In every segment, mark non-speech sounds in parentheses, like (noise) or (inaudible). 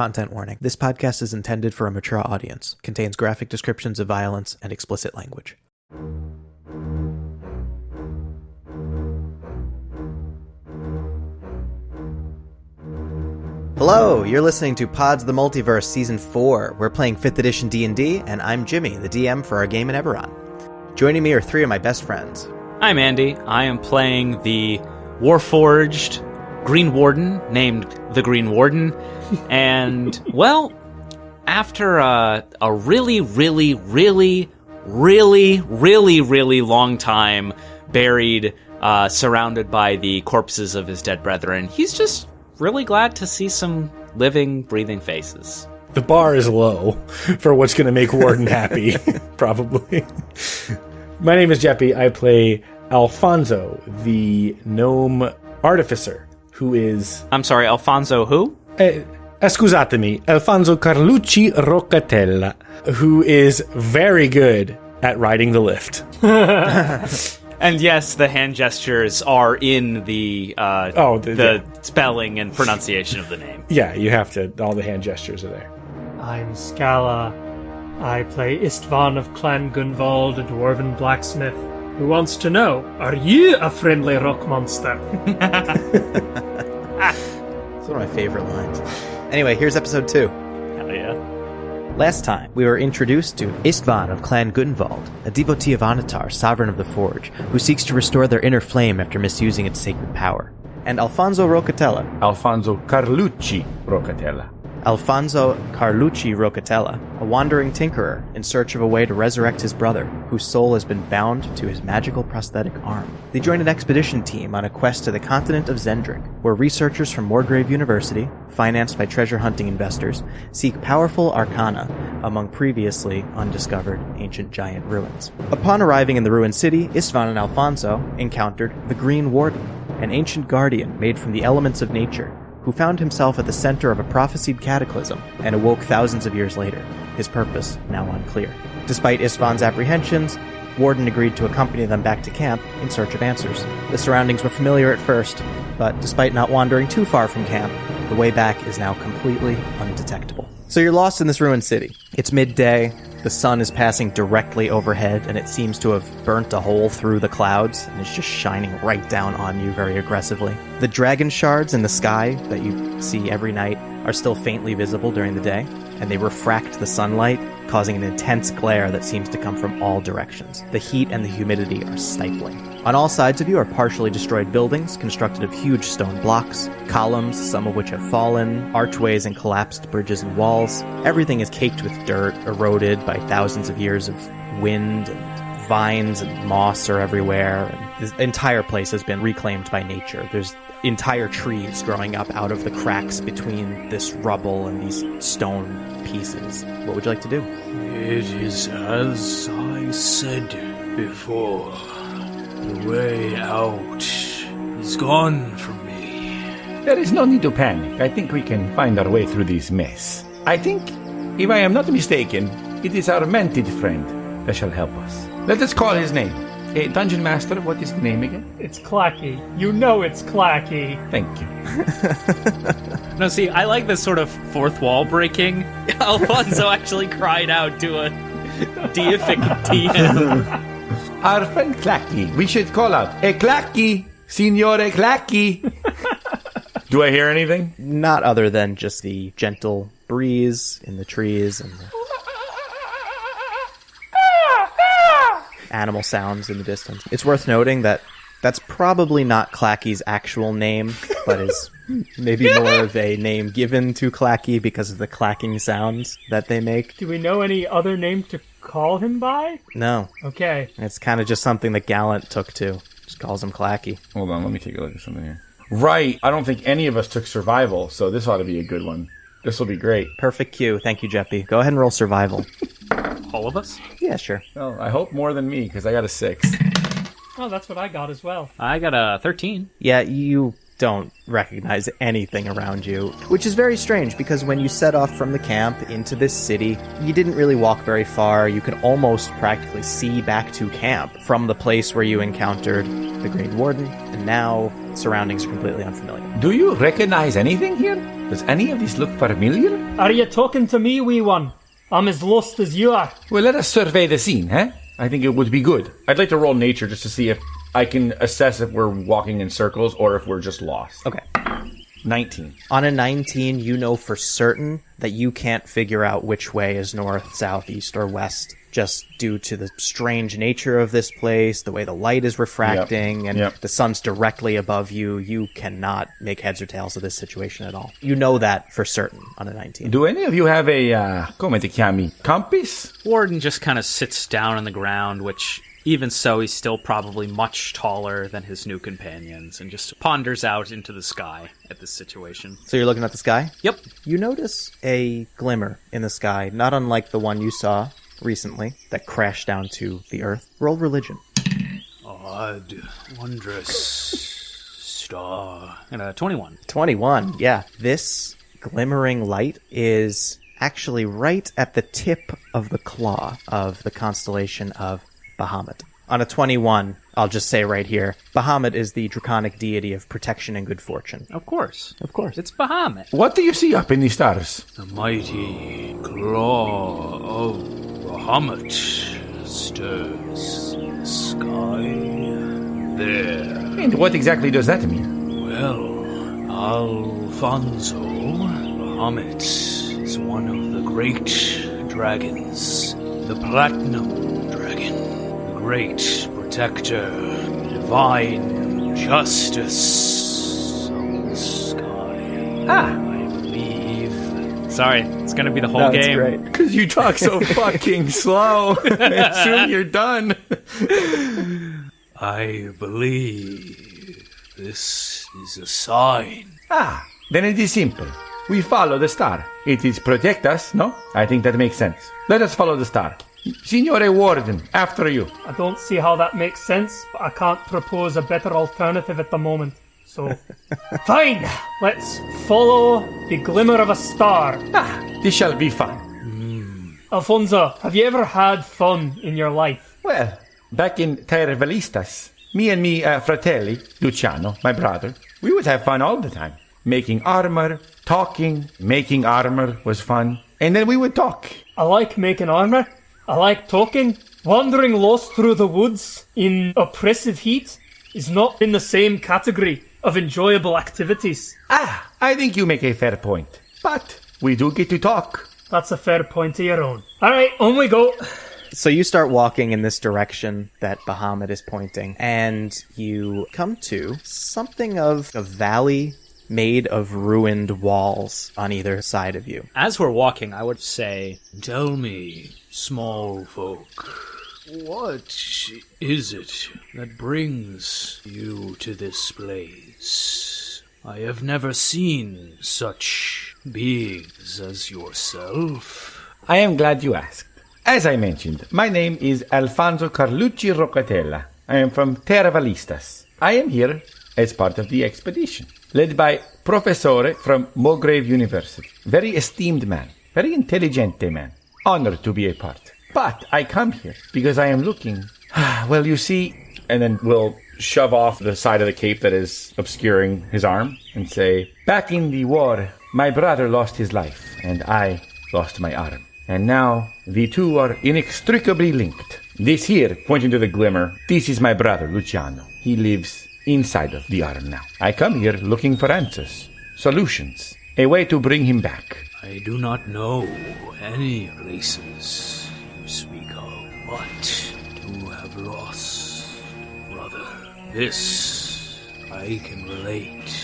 Content warning. This podcast is intended for a mature audience, contains graphic descriptions of violence and explicit language. Hello, you're listening to Pods the Multiverse Season 4. We're playing 5th edition D&D, and I'm Jimmy, the DM for our game in Eberron. Joining me are three of my best friends. I'm Andy. I am playing the Warforged Green Warden named the Green Warden. And, (laughs) well, after a, a really, really, really, really, really, really long time buried, uh, surrounded by the corpses of his dead brethren, he's just really glad to see some living, breathing faces. The bar is low for what's going to make Warden happy, (laughs) (laughs) probably. My name is Jeppy. I play Alfonso, the gnome artificer, who is. I'm sorry, Alfonso who? Uh, scusatemi, Alfonso Carlucci Roccatella, who is very good at riding the lift. (laughs) And yes, the hand gestures are in the uh, Oh, the- the spelling and pronunciation of the name. (laughs) Yeah, you have to. All the hand gestures are there. I'm Scala. I play Istvan of Clan Gunvald, a dwarven blacksmith, who wants to know, are you a friendly rock monster? It's one of my favorite lines. Anyway, here's episode 2. Hell yeah. Last time, we were introduced to Istvan of Clan Gunvald, a devotee of Onatar, sovereign of the Forge, who seeks to restore their inner flame after misusing its sacred power. And Alfonso Roccatella, Alfonso Carlucci Roccatella. Alfonso Carlucci Roccatella, a wandering tinkerer in search of a way to resurrect his brother, whose soul has been bound to his magical prosthetic arm. They join an expedition team on a quest to the continent of Xen'drik, where researchers from Morgrave University, financed by treasure hunting investors, seek powerful arcana among previously undiscovered ancient giant ruins. Upon arriving in the ruined city, Istvan and Alfonso encountered the Green Warden, an ancient guardian made from the elements of nature who found himself at the center of a prophesied cataclysm and awoke thousands of years later, his purpose now unclear. Despite Istvan's apprehensions, Warden agreed to accompany them back to camp in search of answers. The surroundings were familiar at first, but despite not wandering too far from camp, the way back is now completely undetectable. So you're lost in this ruined city. It's midday, the sun is passing directly overhead, and it seems to have burnt a hole through the clouds, and is just shining right down on you very aggressively. The dragon shards in the sky that you see every night are still faintly visible during the day, and they refract the sunlight, causing an intense glare that seems to come from all directions. The heat and the humidity are stifling. On all sides of you are partially destroyed buildings constructed of huge stone blocks, columns, some of which have fallen, archways and collapsed bridges and walls. Everything is caked with dirt, eroded by thousands of years of wind and vines and moss are everywhere. And this entire place has been reclaimed by nature. There's entire trees growing up out of the cracks between this rubble and these stone pieces. What would you like to do? It is as I said before. The way out is gone from me. There is no need to panic. I think we can find our way through this mess. I think, if I am not mistaken, it is our mented friend that shall help us. Let us call his name. Eh, Dungeon Master, what is the name again? It's Clacky. You know it's Clacky. Thank you. (laughs) No, see, I like this sort of fourth wall breaking. (laughs) Alfonso actually cried out to a (laughs) deific DM. Our friend Clacky. We should call out, Eh, Clacky! Signore Clacky! Do I hear anything? Not other than just the gentle breeze in the trees and the animal sounds in the distance. It's worth noting that that's probably not Clacky's actual name, but is maybe more of a name given to Clacky because of the clacking sounds that they make. Do we know any other name to call him by? No, Okay. it's kind of just something that Gallant took to. Just calls him Clacky. Hold on, let me take a look at something here. Right, I don't think any of us took survival, so this ought to be a good one. This will be great. Perfect cue. Thank you, Jeppy. Go ahead and roll survival. (laughs) All of us? Yeah, sure. Well, I hope more than me, because I got a six. Oh, that's what I got as well. I got a 13. Yeah, you don't recognize anything around you, which is very strange because when you set off from the camp into this city, you didn't really walk very far. You could almost practically see back to camp from the place where you encountered the Green Warden, and now surroundings are completely unfamiliar. Do you recognize anything here? Does any of this look familiar? Are you talking to me, wee one? I'm as lost as you are. Well, let us survey the scene, eh? I think it would be good. I'd like to roll nature just to see if I can assess if we're walking in circles or if we're just lost. Okay. 19. On a 19, you know for certain that you can't figure out which way is north, south, east, or west, just due to the strange nature of this place, the way the light is refracting, and Yep. the sun's directly above you. You cannot make heads or tails of this situation at all. You know that for certain on a 19. Do any of you have a, uh, come ti chiami, compass? Warden just kind of sits down on the ground, which, even so, he's still probably much taller than his new companions, and just ponders out into the sky at this situation. So you're looking at the sky? Yep. You notice a glimmer in the sky, not unlike the one you saw recently that crashed down to the earth. Roll religion. Odd, wondrous star. And a 21. 21. Yeah. This glimmering light is actually right at the tip of the claw of the constellation of Bahamut. On a 21, I'll just say right here, Bahamut is the draconic deity of protection and good fortune. Of course. Of course. It's Bahamut. What do you see up in the stars? The mighty claw of Bahamut stirs the sky. There. And what exactly does that mean? Well, Alfonso Bahamut is one of the great dragons. The Platinum Dragon. The great protector. Divine justice of the sky. Ah, I believe Sorry, it's gonna be the whole game. because (laughs) you talk so (laughs) fucking slow. (laughs) Soon you're done. I believe this is a sign. Ah, then it is simple. We follow the star. It is protect us, no? I think that makes sense. Let us follow the star. Signore Warden, after you. I don't see how that makes sense, but I can't propose a better alternative at the moment. So, (laughs) fine. Let's follow the glimmer of a star. Ah, this shall be fun. Alfonso, have you ever had fun in your life? Well, back in Velistas, me and me uh, fratelli, Luciano, my brother, we would have fun all the time. Making armor, talking, making armor was fun. And then we would talk. I like making armor. I like talking. Wandering lost through the woods in oppressive heat is not in the same category of enjoyable activities. Ah, I think you make a fair point. But we do get to talk. That's a fair point of your own. Alright, on we go. So you start walking in this direction that Bahamut is pointing, and you come to something of a valley made of ruined walls on either side of you. As we're walking, I would say, Tell me, small folk, what is it that brings you to this place? I have never seen such beings as yourself. I am glad you asked. As I mentioned, my name is Alfonso Carlucci Roccatella. I am from Terra Valistas. I am here as part of the expedition, led by Professore from Morgrave University. Very esteemed man, very intelligent man. Honored to be a part. But I come here because I am looking. (sighs) well, you see, And then we'll shove off the side of the cape that is obscuring his arm and say, Back in the war, my brother lost his life, and I lost my arm. And now the two are inextricably linked. This here, pointing to the glimmer, this is my brother, Luciano. He lives inside of the arm now. I come here looking for answers, solutions, a way to bring him back. I do not know any races you speak of, but to have lost, brother, this I can relate.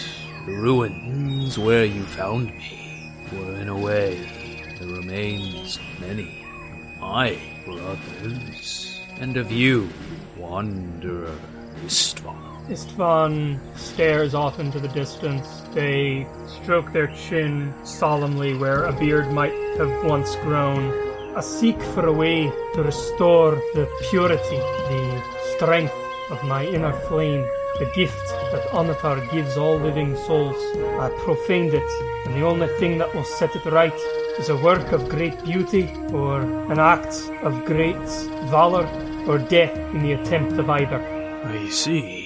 The ruins where you found me were, in a way, the remains of many of my brothers, and of you, wanderer Istvan. Istvan stares off into the distance. They stroke their chin solemnly where a beard might have once grown. I seek for a way to restore the purity, the strength of my inner flame, the gift that Onatar gives all living souls. I profaned it, and the only thing that will set it right is a work of great beauty or an act of great valor or death in the attempt of either. I see.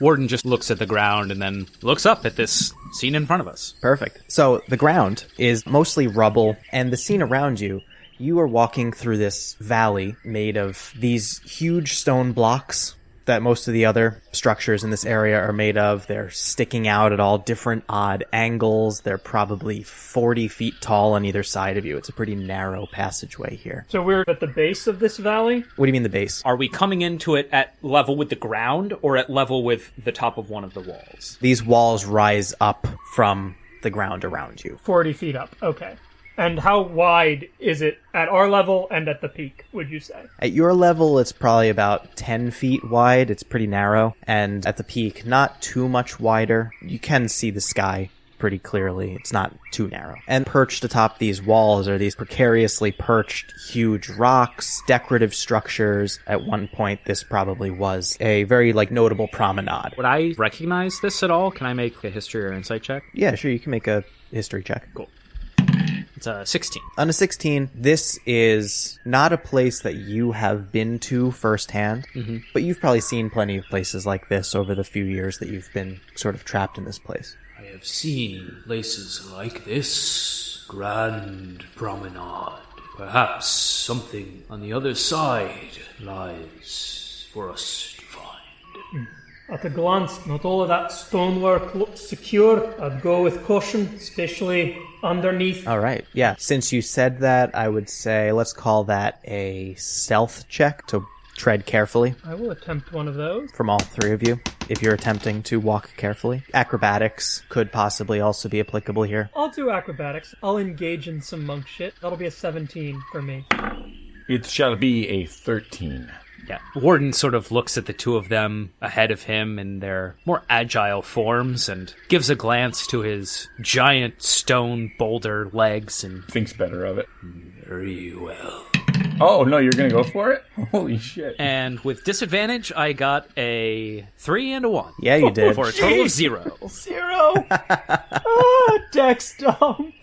Warden just looks at the ground and then looks up at this scene in front of us. Perfect. So the ground is mostly rubble, and the scene around you, you are walking through this valley made of these huge stone blocks that most of the other structures in this area are made of. They're sticking out at all different odd angles. They're probably 40 feet tall on either side of you. It's a pretty narrow passageway here. So we're at the base of this valley. What do you mean the base? Are we coming into it at level with the ground or at level with the top of one of the walls? These walls rise up from the ground around you. 40 feet up. Okay. And how wide is it at our level and at the peak, would you say? At your level, it's probably about 10 feet wide. It's pretty narrow. And at the peak, not too much wider. You can see the sky pretty clearly. It's not too narrow. And perched atop these walls are these precariously perched huge rocks, decorative structures. At one point, this probably was a very, like, notable promenade. Would I recognize this at all? Can I make a history or insight check? Yeah, sure, you can make a history check. Cool. It's a 16. On a 16, this is not a place that you have been to firsthand, mm-hmm. but you've probably seen plenty of places like this over the few years that you've been sort of trapped in this place. I have seen places like this. Grand promenade. Perhaps something on the other side lies for us to find. Hmm. At a glance, not all of that stonework looks secure. I'd go with caution, especially underneath. All right. Yeah. Since you said that, I would say let's call that a stealth check to tread carefully I will attempt one of those. from all three of you if you're attempting to walk carefully. Acrobatics could possibly also be applicable here. I'll do acrobatics. I'll engage in some monk shit. That'll be a 17 for me. It shall be a 13. Yeah. Warden sort of looks at the two of them ahead of him in their more agile forms and gives a glance to his giant stone boulder legs and Thinks better of it. Very well. Oh, no, you're going to go for it? (laughs) Holy shit. and with disadvantage I got a 3 and a 1. Yeah, you did. For a total of 0. Zero! (laughs) ah, dex dump!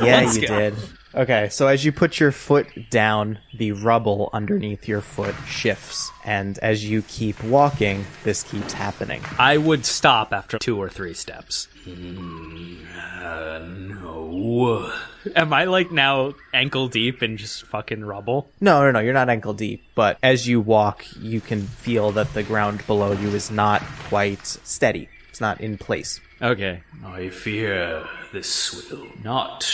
Yeah, Let's you go. did. Okay, so as you put your foot down, the rubble underneath your foot shifts, and as you keep walking, this keeps happening. I would stop after 2 or 3 steps. Uh, no. Am I like now ankle deep in just fucking rubble? No, no, no, you're not ankle deep, but as you walk, you can feel that the ground below you is not quite steady. It's not in place. Okay. I fear this will not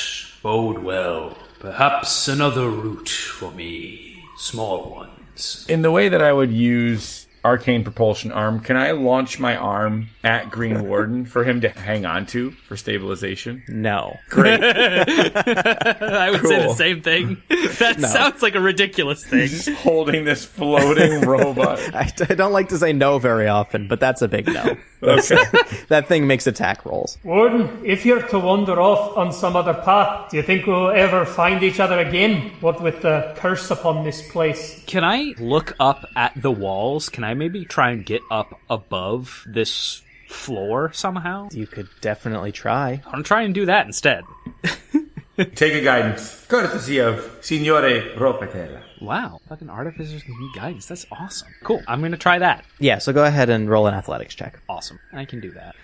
bode well. Perhaps another route for me. Small ones. In the way that I would use arcane propulsion arm, can I launch my arm at Green (laughs) Warden for him to hang on to for stabilization? No. Great. (laughs) I would say the Cool. same thing. (laughs) That sounds like a ridiculous thing. Holding this floating robot. I, I don't like to say no very often, but that's a big no. Okay. (laughs) that thing makes attack rolls. Warden, if you're to wander off on some other path, do you think we'll ever find each other again? What with the curse upon this place? Can I look up at the walls? Can I maybe try and get up above this floor somehow? You could definitely try. I'm gonna try and do that instead. (laughs) Take a guidance. Courtesy of Signore Ropetella. Wow, fucking artificers can give guidance. That's awesome. Cool. I'm gonna try that. Yeah, so go ahead and roll an athletics check. Awesome. I can do that.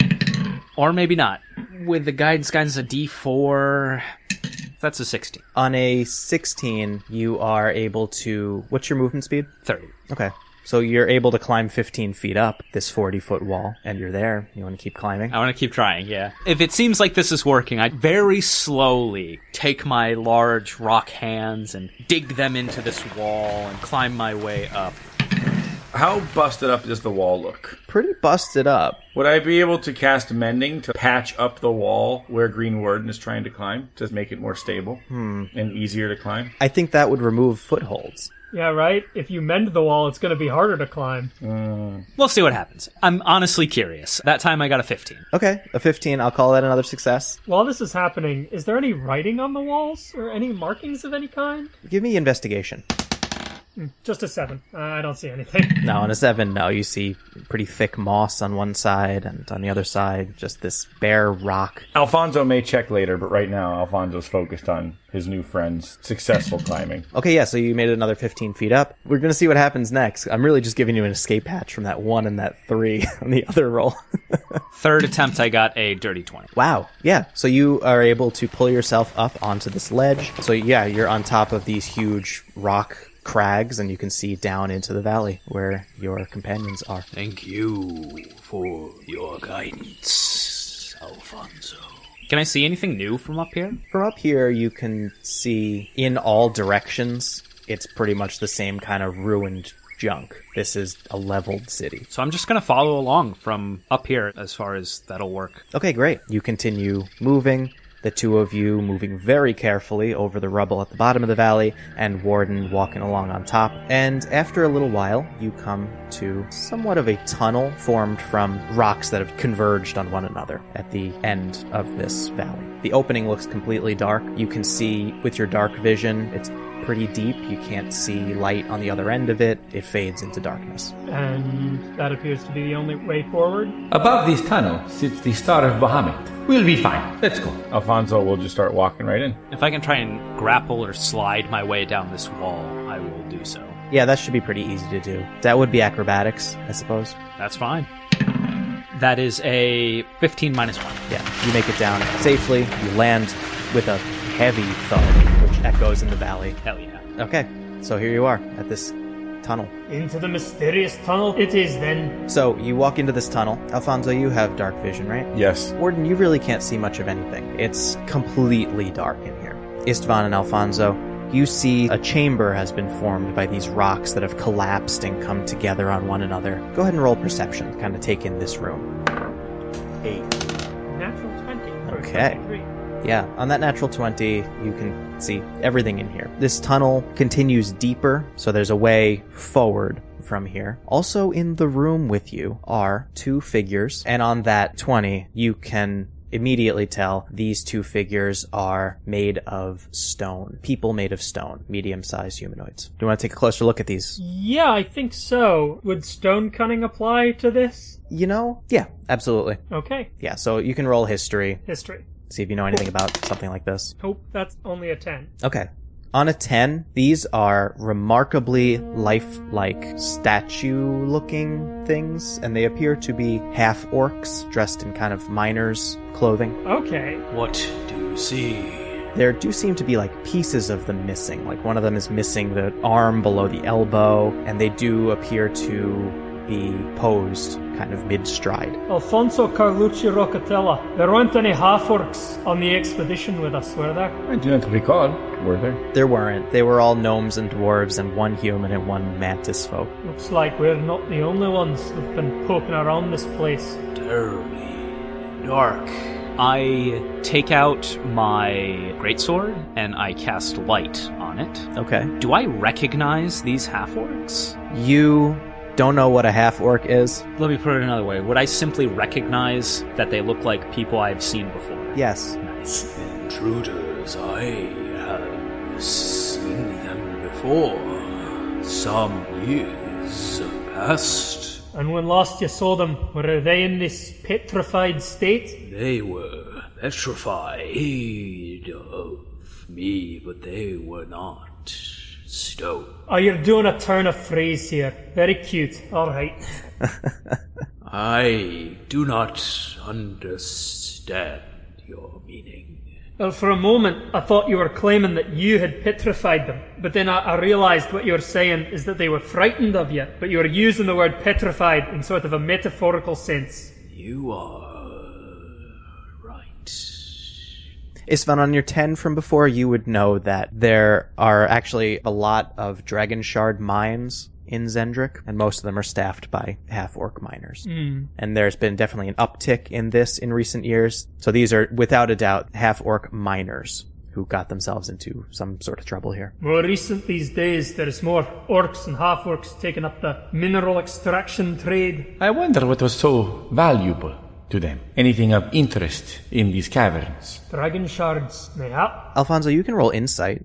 Or maybe not. With the guidance, guidance a D4. That's a 16. On a 16, you are able to. What's your movement speed? 30. Okay. So you're able to climb 15 feet up this 40 foot wall, and you're there. You want to keep climbing? I want to keep trying, yeah. If it seems like this is working, I very slowly take my large rock hands and dig them into this wall and climb my way up. How busted up does the wall look? Pretty busted up. Would I be able to cast mending to patch up the wall where Green Warden is trying to climb to make it more stable hmm. and easier to climb? I think that would remove footholds. Yeah, right? If you mend the wall, it's going to be harder to climb. Uh. We'll see what happens. I'm honestly curious. That time I got a 15. Okay, a 15. I'll call that another success. While this is happening, is there any writing on the walls or any markings of any kind? Give me investigation. Just a seven. Uh, I don't see anything. (laughs) No, on a seven, no. You see pretty thick moss on one side, and on the other side, just this bare rock. Alfonso may check later, but right now Alfonso's focused on his new friend's successful climbing. (laughs) Okay, yeah, so you made it another 15 feet up. We're gonna see what happens next. I'm really just giving you an escape hatch from that one and that three (laughs) on the other roll. Third attempt, I got a dirty 20. wow, yeah. So you are able to pull yourself up onto this ledge. So yeah, you're on top of these huge rock crags, and you can see down into the valley where your companions are. Thank you for your guidance, Alfonso. Can I see anything new from up here? From up here, you can see in all directions, it's pretty much the same kind of ruined junk. This is a leveled city. So I'm just gonna follow along from up here as far as that'll work. Okay, great. You continue moving. The two of you moving very carefully over the rubble at the bottom of the valley, and Warden walking along on top. And after a little while, you come to somewhat of a tunnel formed from rocks that have converged on one another at the end of this valley. The opening looks completely dark. You can see with your dark vision, it's pretty deep. You can't see light on the other end of it. It fades into darkness. And that appears to be the only way forward. Above this tunnel sits the Star of Bahamut. We'll be fine. Let's go. Alfonso will just start walking right in. If I can try and grapple or slide my way down this wall, I will do so. Yeah, that should be pretty easy to do. That would be acrobatics, I suppose. That's fine. That is a 15 minus 1. Yeah, you make it down safely. You land with a heavy thud, which echoes in the valley. Hell yeah. Okay, so here you are at this tunnel. Into the mysterious tunnel it is then. So you walk into this tunnel. Alfonso, you have dark vision, right? Yes. Warden, you really can't see much of anything. It's completely dark in here. Istvan and Alfonso, you see a chamber has been formed by these rocks that have collapsed and come together on one another. Go ahead and roll perception, kind of take in this room. Eight. Natural 20. for Okay. 23. Yeah, on that natural 20, you can see everything in here. This tunnel continues deeper, so there's a way forward from here. Also in the room with you are two figures, and on that 20, you can immediately tell these two figures are made of stone. People made of stone, medium-sized humanoids. Do you want to take a closer look at these? Yeah, I think so. Would stone cunning apply to this? You know? Yeah, absolutely. Okay. Yeah, so you can roll history, History. See if you know anything about something like this. Hope that's only a 10. Okay. On a 10, these are remarkably lifelike statue looking things, and they appear to be half orcs dressed in kind of miners' clothing. Okay. What do you see? There do seem to be like pieces of them missing. Like one of them is missing the arm below the elbow, and they do appear to be posed kind of mid stride. Alfonso Carlucci Roccatella. There weren't any half-orcs on the expedition with us, were there? I do not recall. Were there? There weren't. They were all gnomes and dwarves, and one human and one mantis folk. Looks like we're not the only ones who've been poking around this place. Terribly dark. I take out my greatsword and I cast light on it. Okay. Do I recognize these half orcs? You don't know what a half orc is? Let me put it another way. Would I simply recognize that they look like people I've seen before? Yes. Nice. Intruders, I have seen them before. Some years past. And when last you saw them, were they in this petrified state? They were petrified of me, but they were not stone. Oh, you're doing a turn of phrase here. Very cute. Alright. (laughs) I do not understand your meaning. Well, for a moment, I thought you were claiming that you had petrified them. But then I, I realized what you were saying is that they were frightened of you, but you were using the word petrified in sort of a metaphorical sense. You are right. Istvan, on your 10 from before, you would know that there are actually a lot of Dragon Shard mines in Xen'drik, and most of them are staffed by half orc miners. Hmm. And there's been definitely an uptick in this in recent years. So these are, without a doubt, half orc miners who got themselves into some sort of trouble here. More recent these days, there's more orcs and half orcs taking up the mineral extraction trade. I wonder what was so valuable to them. Anything of interest in these caverns? Dragon shards, mayhap. Alfonso, you can roll insight.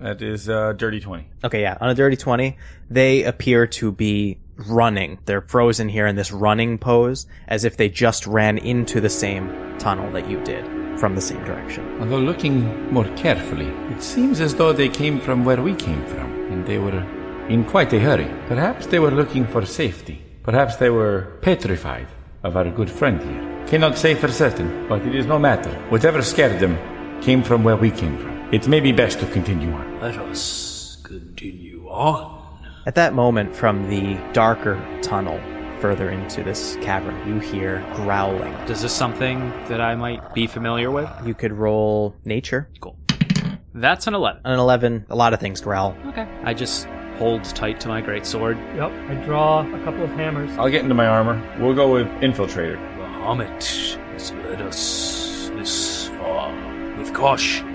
That is uh, dirty 20. Okay, yeah. On a dirty 20, they appear to be running. They're frozen here in this running pose as if they just ran into the same tunnel that you did from the same direction. Although looking more carefully, it seems as though they came from where we came from, and they were in quite a hurry. Perhaps they were looking for safety. Perhaps they were petrified of our good friend here. Cannot say for certain, but it is no matter. Whatever scared them came from where we came from. It may be best to continue on. Let us continue on. At that moment, from the darker tunnel further into this cavern, you hear growling. Is this something that I might be familiar with? You could roll nature. Cool. That's an 11. On an 11, a lot of things growl. Okay. I just hold tight to my great sword. Yep, I draw a couple of hammers. I'll get into my armor. We'll go with Infiltrator. Bahamut has led us this far. With caution,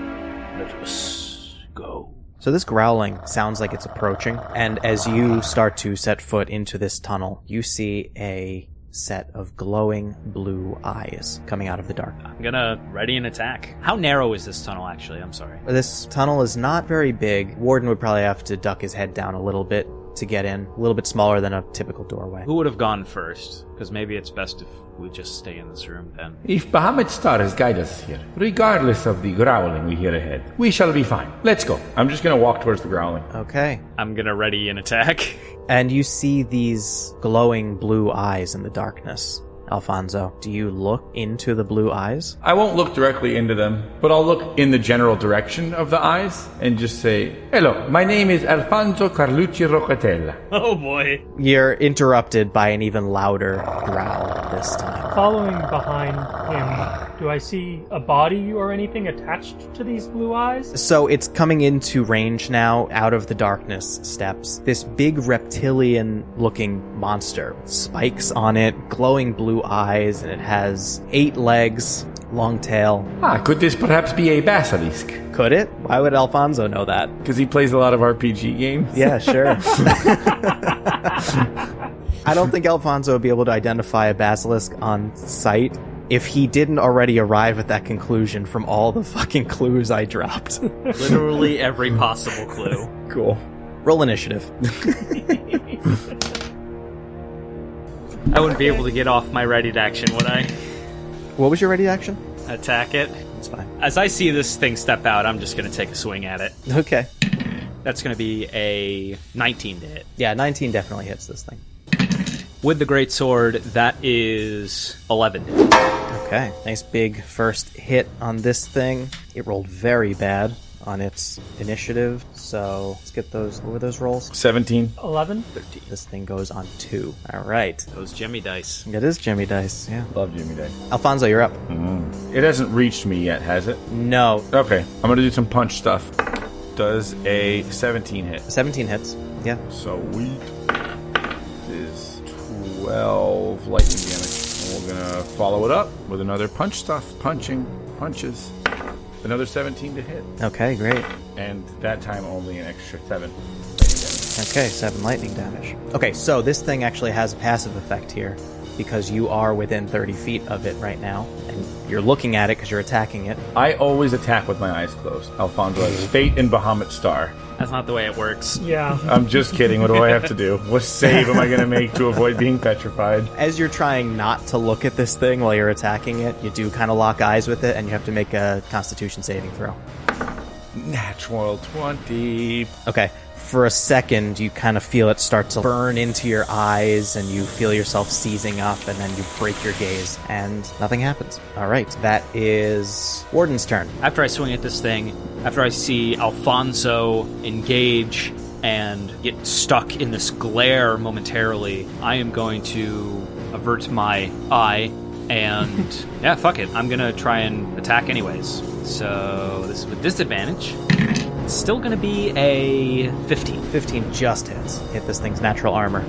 let us go. So this growling sounds like it's approaching, and as you start to set foot into this tunnel, you see a set of glowing blue eyes coming out of the dark. I'm gonna ready an attack. How narrow is this tunnel, actually? I'm sorry. This tunnel is not very big. Warden would probably have to duck his head down a little bit to get in, a little bit smaller than a typical doorway. Who would have gone first? Because maybe it's best if we just stay in this room then. If Bahamut Star has guided us here, regardless of the growling we hear ahead, we shall be fine. Let's go. I'm just gonna walk towards the growling. Okay. I'm gonna ready an attack. (laughs) And you see these glowing blue eyes in the darkness. Alfonso, do you look into the blue eyes? I won't look directly into them, but I'll look in the general direction of the eyes and just say, Hello, my name is Alfonso Carlucci Roccatella. oh boy. You're interrupted by an even louder growl this time. Following behind him, do I see a body or anything attached to these blue eyes? So it's coming into range now, out of the darkness steps. This big reptilian looking monster. Spikes on it, glowing blue eyes, and it has eight legs, long tail. Ah, could this perhaps be a basilisk? Could it? Why would Alfonso know that? Because he plays a lot of RPG games. Yeah, sure. (laughs) I don't think Alfonso would be able to identify a basilisk on sight if he didn't already arrive at that conclusion from all the fucking clues I dropped. Literally every possible clue. cool. Roll initiative. (laughs) I wouldn't be able to get off my ready to action, would I? What was your ready action? Attack it. It's fine. As I see this thing step out, I'm just gonna take a swing at it. Okay. That's gonna be a 19 to hit. Yeah, 19 definitely hits this thing. With the great sword, that is 11. Okay. Nice big first hit on this thing. It rolled very bad on its initiative. So let's get those. What were those rolls? 17. 11? 13. This thing goes on two. All right. Those Jimmy dice. It is Jimmy Dice. Yeah. Love Jimmy Day. Alfonso, you're up. Mm-hmm. It hasn't reached me yet, has it? No. Okay, I'm gonna do some punch stuff. Does a 17 hit? 17 hits. Yeah. So we Is 12 lightning damage. And we're gonna follow it up with another punch stuff. Punching. Punches. Another 17 to hit. Okay, great. And that time only an extra 7. Okay, seven lightning damage. Okay, so this thing actually has a passive effect here because you are within 30 feet of it right now, and you're looking at it because you're attacking it. I always attack with my eyes closed. Alfonso (laughs) has Fate and Bahamut Star. That's not the way it works. Yeah. I'm just kidding. What do I have to do? What save am I gonna make to avoid being petrified? As you're trying not to look at this thing while you're attacking it, you do kind of lock eyes with it, and you have to make a Constitution saving throw. Natural 20. Okay. For a second, you kind of feel it start to burn into your eyes, and you feel yourself seizing up, and then you break your gaze, and nothing happens. All right, that is Warden's turn. After I swing at this thing, after I see Alfonso engage and get stuck in this glare momentarily, I am going to avert my eye and (laughs) yeah, fuck it. I'm gonna try and attack anyways. So this is with disadvantage. It's still gonna be a 15. 15 just hits. Hit this thing's natural armor.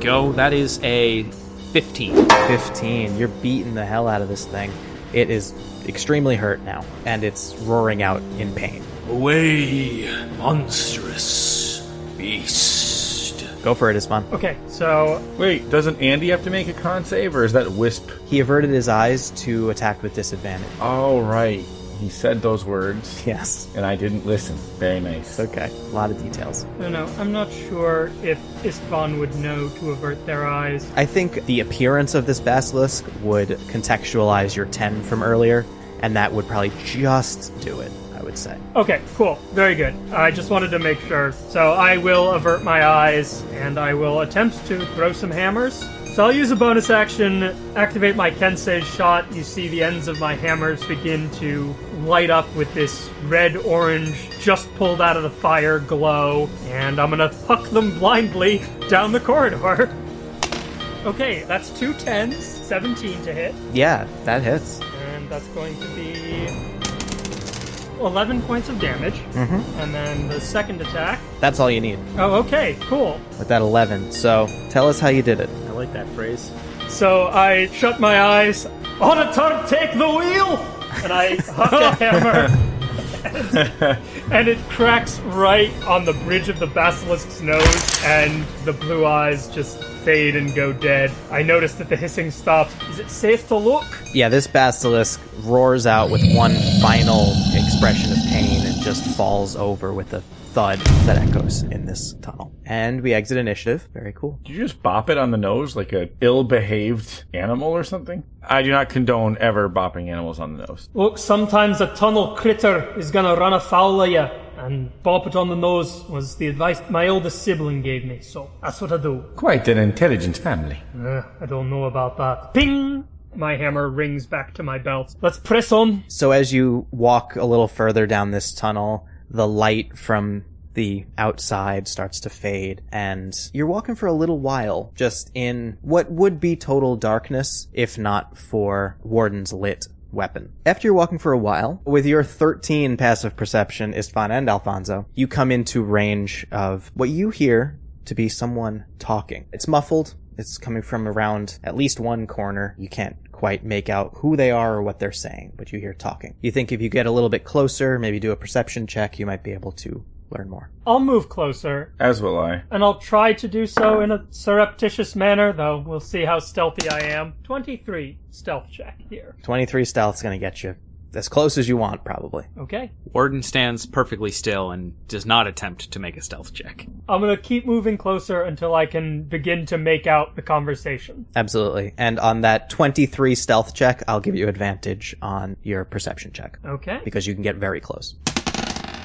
Go. That is a 15. 15. You're beating the hell out of this thing. It is extremely hurt now, and it's roaring out in pain. Away, monstrous beast. Go for it, Isman. Okay, so Wait, doesn't Andy have to make a con save, or is that Wisp? He averted his eyes to attack with disadvantage. Oh, right. He said those words, Yes. and I didn't listen. Very nice. Okay. A lot of details. I don't know. I'm not sure if Istvan would know to avert their eyes. I think the appearance of this basilisk would contextualize your 10 from earlier, and that would probably just do it, I would say. Okay, cool. Very good. I just wanted to make sure. So I will avert my eyes and I will attempt to throw some hammers. So I'll use a bonus action, activate my Kensei shot. You see the ends of my hammers begin to light up with this red orange, just pulled out of the fire glow, and I'm gonna huck them blindly down the corridor. (laughs) Okay, that's two tens, 17 to hit, Yeah, that hits. and that's going to be 11 points of damage. Mm-hmm. And then the second attack. That's all you need Oh, okay, cool. with that 11. So tell us how you did it. I like that phrase. So I shut my eyes. On a turn, take the wheel! And I huck a (laughs) hammer. And, and it cracks right on the bridge of the basilisk's nose, and the blue eyes just fade and go dead. I notice that the hissing stops. Is it safe to look? Yeah, this basilisk roars out with one final expression of pain and just falls over with a thud that echoes in this tunnel. And we exit initiative. Very cool. Did you just bop it on the nose like a ill-behaved animal or something? I do not condone ever bopping animals on the nose. Look, sometimes a tunnel critter is gonna run afoul of you, and bop it on the nose was the advice my oldest sibling gave me, so that's what I do. Quite an intelligent family. Uh, I don't know about that. Ping! My hammer rings back to my belt. Let's press on. So as you walk a little further down this tunnel, the light from the outside starts to fade and you're walking for a little while just in what would be total darkness if not for Warden's lit weapon. After you're walking for a while, with your 13 passive perception, Istvan and Alfonso, you come into range of what you hear to be someone talking. It's muffled. It's coming from around at least one corner. You can't quite make out who they are or what they're saying, but you hear talking. You think if you get a little bit closer, maybe do a perception check, you might be able to learn more. I'll move closer, As will I. and I'll try to do so in a surreptitious manner, though we'll see how stealthy I am. 23 stealth check here. 23 stealth's gonna get you as close as you want, probably. Okay. Warden stands perfectly still and does not attempt to make a stealth check. I'm gonna keep moving closer until I can begin to make out the conversation. Absolutely. And on that 23 stealth check, I'll give you advantage on your perception check Okay. because you can get very close.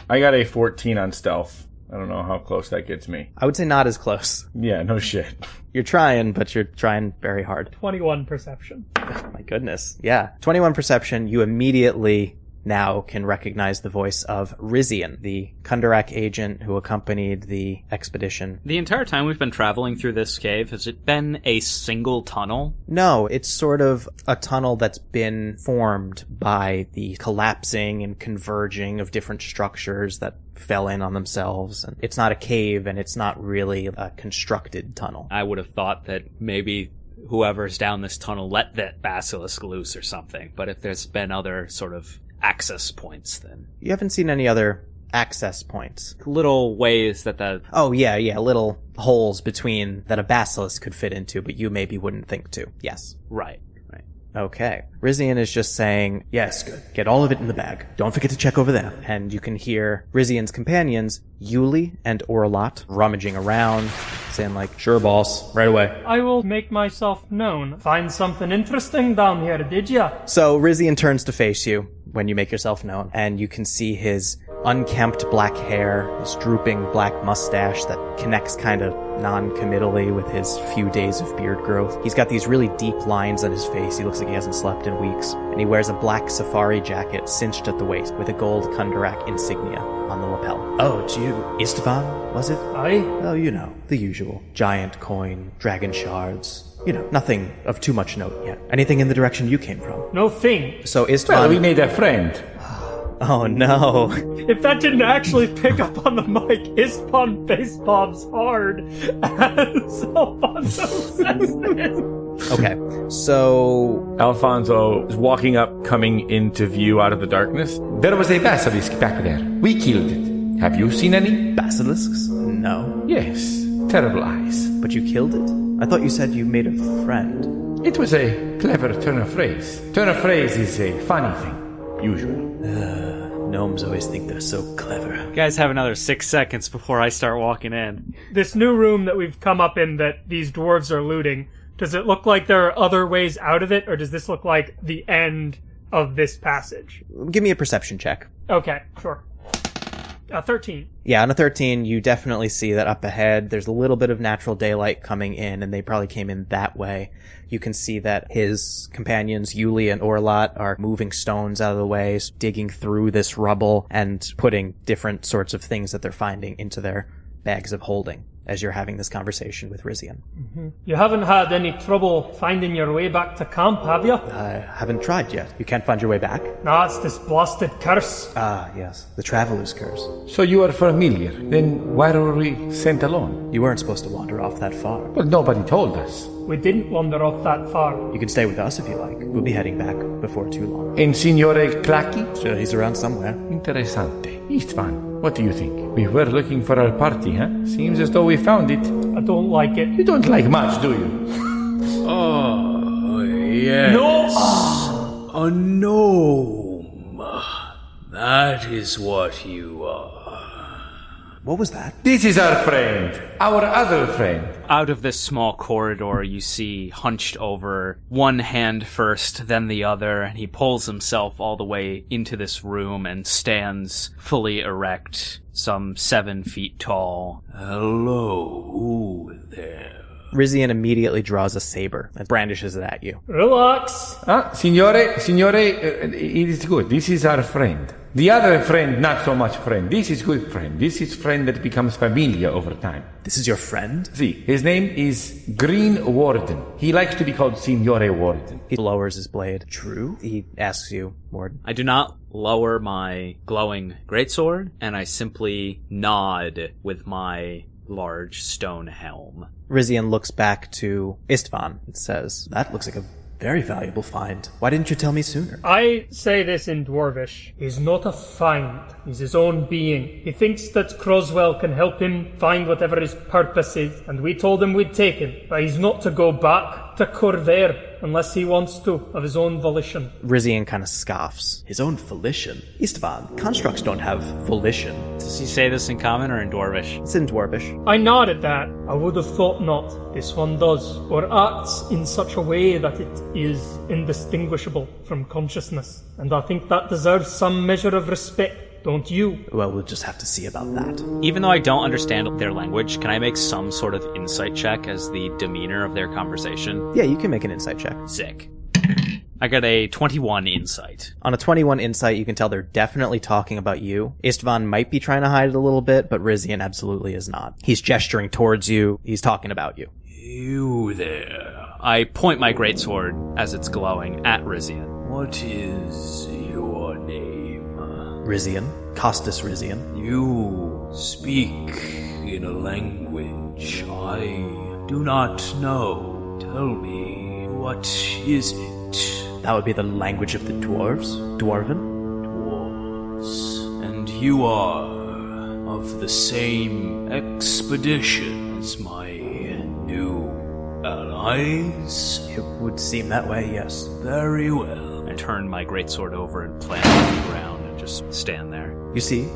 I got a 14 on stealth. I don't know how close that gets me. I would say not as close. Yeah, no shit. (laughs) You're trying, but you're trying very hard. 21 perception. Oh my goodness. Yeah. 21 perception, you immediately now can recognize the voice of Rizian, the Kundarak agent who accompanied the expedition. The entire time we've been traveling through this cave, has it been a single tunnel? No, it's sort of a tunnel that's been formed by the collapsing and converging of different structures that fell in on themselves. And it's not a cave and it's not really a constructed tunnel. I would have thought that maybe whoever's down this tunnel let that basilisk loose or something. But if there's been other sort of access points, then You haven't seen any other access points. little ways that the Oh yeah, yeah, little holes between that a basilisk could fit into, but you maybe wouldn't think to. Yes. right, right. Okay. Rizian is just saying, yes, good. Get all of it in the bag. Don't forget to check over there. And you can hear Rizian's companions, Yuli and Orlot, rummaging around, saying like, sure boss, right away. I will make myself known. Find something interesting down here, did ya? So Rizian turns to face you when you make yourself known, and you can see his unkempt black hair, his drooping black mustache that connects kind of non-committally with his few days of beard growth. He's got these really deep lines on his face. He looks like he hasn't slept in weeks. And he wears a black safari jacket cinched at the waist with a gold Kundarak insignia on the lapel. Oh, it's you. Istvan, was it? Aye. Oh, you know, the usual. Giant coin, dragon shards. You know, nothing of too much note yet. Anything in the direction you came from. No thing. So Istvan... Well, we made a friend. Oh no. If that didn't actually pick up on the mic, Istvan face bombs hard (laughs) as Alfonso says this. Okay. So Alfonso is walking up, coming into view out of the darkness. There was a basilisk back there. We killed it. Have you seen any? basilisks? No. Yes. Terrible eyes. But you killed it? I thought you said you made a friend. It was a clever turn of phrase. Turn of phrase is a funny thing. Usual. Gnomes always think they're so clever. You guys have another six seconds before I start walking in. This new room that we've come up in that these dwarves are looting, does it look like there are other ways out of it, or does this look like the end of this passage? Give me a perception check. Okay, sure. Uh, 13. Yeah, on a 13, you definitely see that up ahead, there's a little bit of natural daylight coming in, and they probably came in that way. You can see that his companions, Yuli and Orlot, are moving stones out of the way, digging through this rubble, and putting different sorts of things that they're finding into their bags of holding as you're having this conversation with Rizian. You haven't had any trouble finding your way back to camp, have you? I haven't tried yet. You can't find your way back? No, it's this blasted curse. Ah, yes. The Traveler's Curse. So you are familiar. Then why were we sent alone? You weren't supposed to wander off that far. Well, nobody told us. We didn't wander off that far. You can stay with us if you like. We'll be heading back before too long. And Signore Clacky? Sure, he's around somewhere. Interessante. Istvan, what do you think? We were looking for our party, huh? Seems as though we found it. I don't like it. You don't like much, do you? (laughs) Oh, yes. No! A gnome. That is what you are. What was that? This is our friend. Our other friend. Out of this small corridor, you see hunched over, one hand first, then the other, and he pulls himself all the way into this room and stands fully erect, some seven feet tall. Hello there. Rizian immediately draws a saber and brandishes it at you. Relax. Ah, Signore, Signore, uh, it is good. This is our friend. The other friend, not so much friend. This is good friend. This is friend that becomes familiar over time. This is your friend? See, his name is Green Warden. He likes to be called Signore Warden. He lowers his blade. True? He asks you, Warden. I do not lower my glowing greatsword, and I simply nod with my large stone helm. Rizian looks back to Istvan and says, That looks like a very valuable find. Why didn't you tell me sooner? I say this in Dwarvish. He's not a find. He's his own being. He thinks that Croswell can help him find whatever his purpose is, and we told him we'd take him. But he's not to go back to Khorvaire unless he wants to, of his own volition. Rizian kind of scoffs. His own volition? Istvan, constructs don't have volition. Does he say this in common or in Dwarvish? It's in Dwarvish. I nod at that. I would have thought not. This one does, or acts in such a way that it is indistinguishable from consciousness. And I think that deserves some measure of respect, don't you? Well, we'll just have to see about that. Even though I don't understand their language, can I make some sort of insight check as the demeanor of their conversation? Yeah, you can make an insight check. Sick. I got a 21 insight. On a 21 insight, you can tell they're definitely talking about you. Istvan might be trying to hide it a little bit, but Rizian absolutely is not. He's gesturing towards you. He's talking about you. You there. I point my greatsword as it's glowing at Rizian. What is your name? Rizian. Costas Rizian. You speak in a language I do not know. Tell me, what is it? That would be the language of the dwarves. Dwarven? Dwarves. And you are of the same expedition as my new allies? It would seem that way, yes. Very well. I turn my greatsword over and plant it on the ground and just stand there. You see,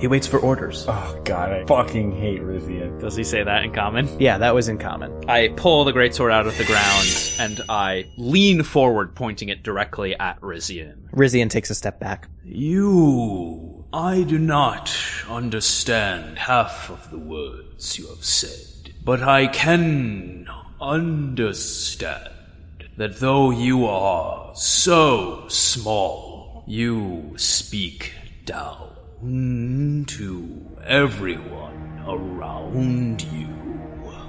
he waits for orders. Oh god, I fucking hate Rizian. Does he say that in common? Yeah, that was in common. I pull the greatsword out of the ground and I lean forward, pointing it directly at Rizian. Rizian takes a step back. You. I do not understand half of the words you have said, but I can understand that though you are so small, you speak down to everyone around you.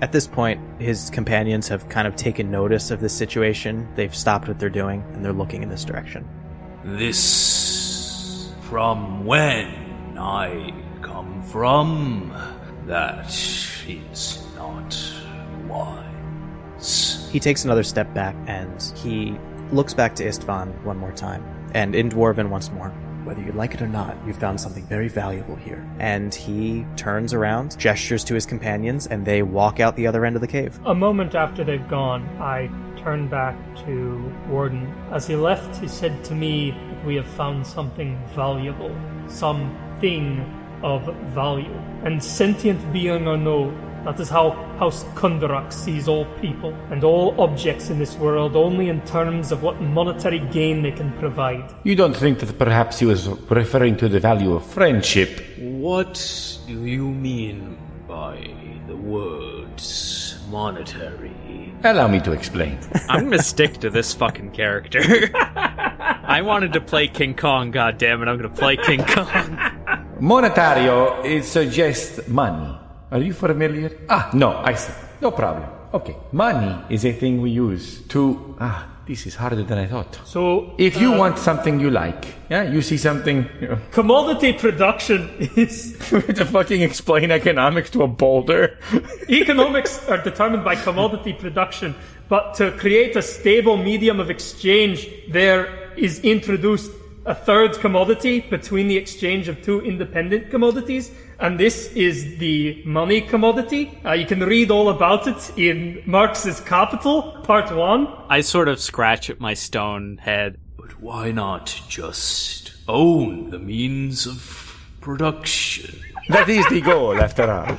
At this point, his companions have kind of taken notice of this situation. They've stopped what they're doing and they're looking in this direction. This from when I come from, that is not wise. He takes another step back and he looks back to Istvan one more time and in Dwarven once more. Whether you like it or not, you've found something very valuable here. And he turns around, gestures to his companions, and they walk out the other end of the cave. A moment after they've gone, I turn back to Warden. As he left, he said to me, we have found something valuable, something of value. And sentient being or no, that is how House Kundarak sees all people and all objects in this world only in terms of what monetary gain they can provide. You don't think that perhaps he was referring to the value of friendship? What do you mean by the words monetary? Allow me to explain. (laughs) I'm gonna stick to this fucking character. (laughs) I wanted to play King Kong, God damn it! I'm gonna play King Kong. Monetario it suggests money. Are you familiar? Ah, no, I see. No problem. Okay, money is a thing we use to. Ah, this is harder than I thought. So, If you want something you like, yeah, you see something. You know, commodity production is (laughs) to fucking explain economics to a boulder. (laughs) economics are determined by commodity production, but to create a stable medium of exchange, there is introduced a third commodity between the exchange of two independent commodities, and this is the money commodity. Uh, you can read all about it in Marx's Capital, Part 1. I sort of scratch at my stone head. But why not just own the means of production? that is the goal, after all.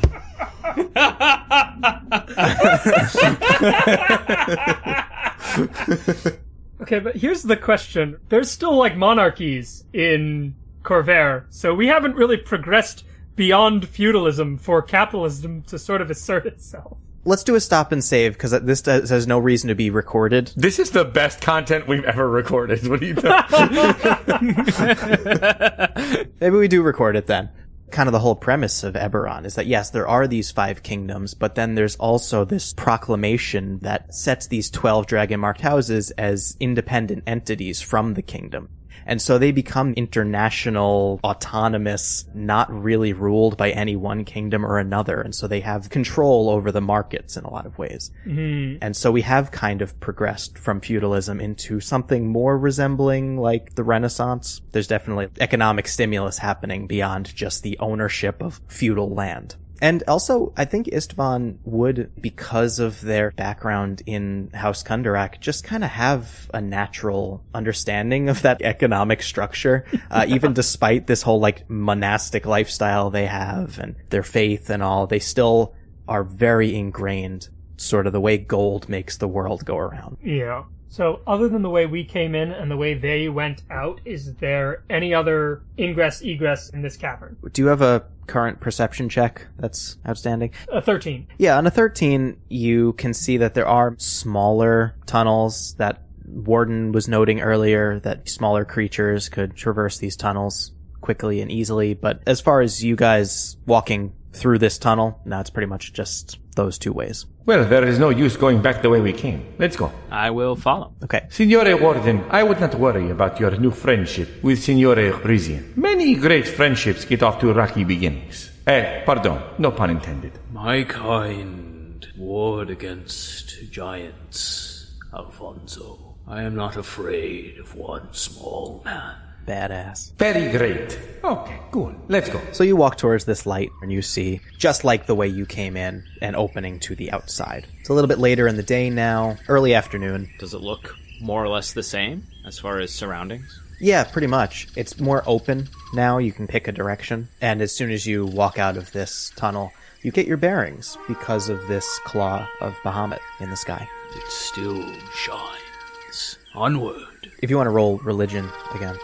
(laughs) (laughs) Okay, but here's the question. There's still like monarchies in Khorvaire, so we haven't really progressed beyond feudalism for capitalism to sort of assert itself. Let's do a stop and save because this does, has no reason to be recorded. This is the best content we've ever recorded. What do you think? (laughs) (laughs) Maybe we do record it then. Kind of the whole premise of Eberron is that yes, there are these five kingdoms, but then there's also this proclamation that sets these 12 dragon marked houses as independent entities from the kingdom. And so they become international, autonomous, not really ruled by any one kingdom or another. And so they have control over the markets in a lot of ways. Mm-hmm. And so we have kind of progressed from feudalism into something more resembling like the Renaissance. There's definitely economic stimulus happening beyond just the ownership of feudal land. And also, I think Istvan would, because of their background in House Kundarak, just kind of have a natural understanding of that economic structure, uh, (laughs) even despite this whole like monastic lifestyle they have and their faith and all, they still are very ingrained, sort of the way gold makes the world go around. Yeah. So, other than the way we came in and the way they went out, is there any other ingress egress in this cavern? Do you have a current perception check that's outstanding? A 13. Yeah, on a 13, you can see that there are smaller tunnels that Warden was noting earlier, that smaller creatures could traverse these tunnels quickly and easily. But as far as you guys walking through this tunnel, now it's pretty much just those two ways. Well, there is no use going back the way we came. Let's go. I will follow. Okay. Signore Warden, I would not worry about your new friendship with Signore Rizian. Many great friendships get off to rocky beginnings. Eh, pardon, no pun intended. My kind ward against giants, Alfonso. I am not afraid of one small man. Badass. Very great. Okay, cool. Let's go. So you walk towards this light and you see, just like the way you came in, an opening to the outside. It's a little bit later in the day now, early afternoon. Does it look more or less the same as far as surroundings? Yeah, pretty much. It's more open now. You can pick a direction. And as soon as you walk out of this tunnel, you get your bearings because of this claw of Bahamut in the sky. It still shines. Onward. If you want to roll religion again.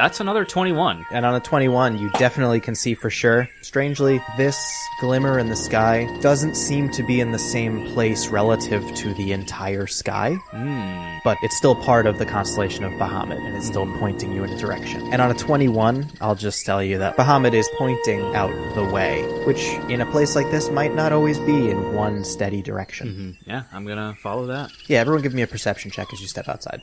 That's another 21. And on a 21, you definitely can see for sure. Strangely, this glimmer in the sky doesn't seem to be in the same place relative to the entire sky, hmm. but it's still part of the constellation of Bahamut and it's still hmm. pointing you in a direction. And on a 21, I'll just tell you that Bahamut is pointing out the way, which in a place like this might not always be in one steady direction. Mm-hmm. Yeah, I'm gonna follow that. Yeah, everyone give me a perception check as you step outside.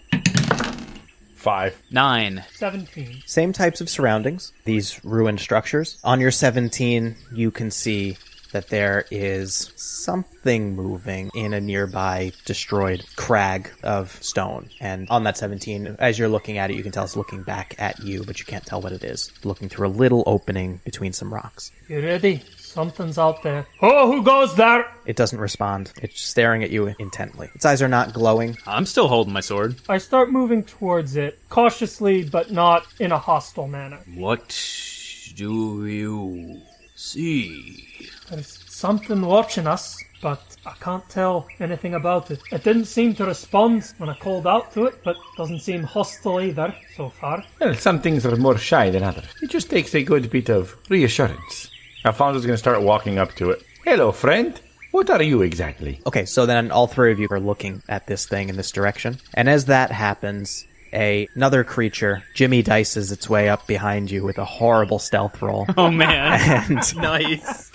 Five. Nine. 17. Same types of surroundings, these ruined structures. On your 17, you can see that there is something moving in a nearby destroyed crag of stone. And on that 17, as you're looking at it, you can tell it's looking back at you, but you can't tell what it is. Looking through a little opening between some rocks. You ready, Something's out there. Oh, who goes there? It doesn't respond. It's staring at you intently. Its eyes are not glowing. I'm still holding my sword. I start moving towards it, cautiously, but not in a hostile manner. What do you see? There's something watching us, but I can't tell anything about it. It didn't seem to respond when I called out to it, but doesn't seem hostile either so far. Well, some things are more shy than others. It just takes a good bit of reassurance. Alfonso's going to start walking up to it. Hello, friend. What are you exactly? Okay, so then all three of you are looking at this thing in this direction. And as that happens, a, another creature, Jimmy dices its way up behind you with a horrible stealth roll. (laughs) Oh man, (laughs) and (laughs) nice.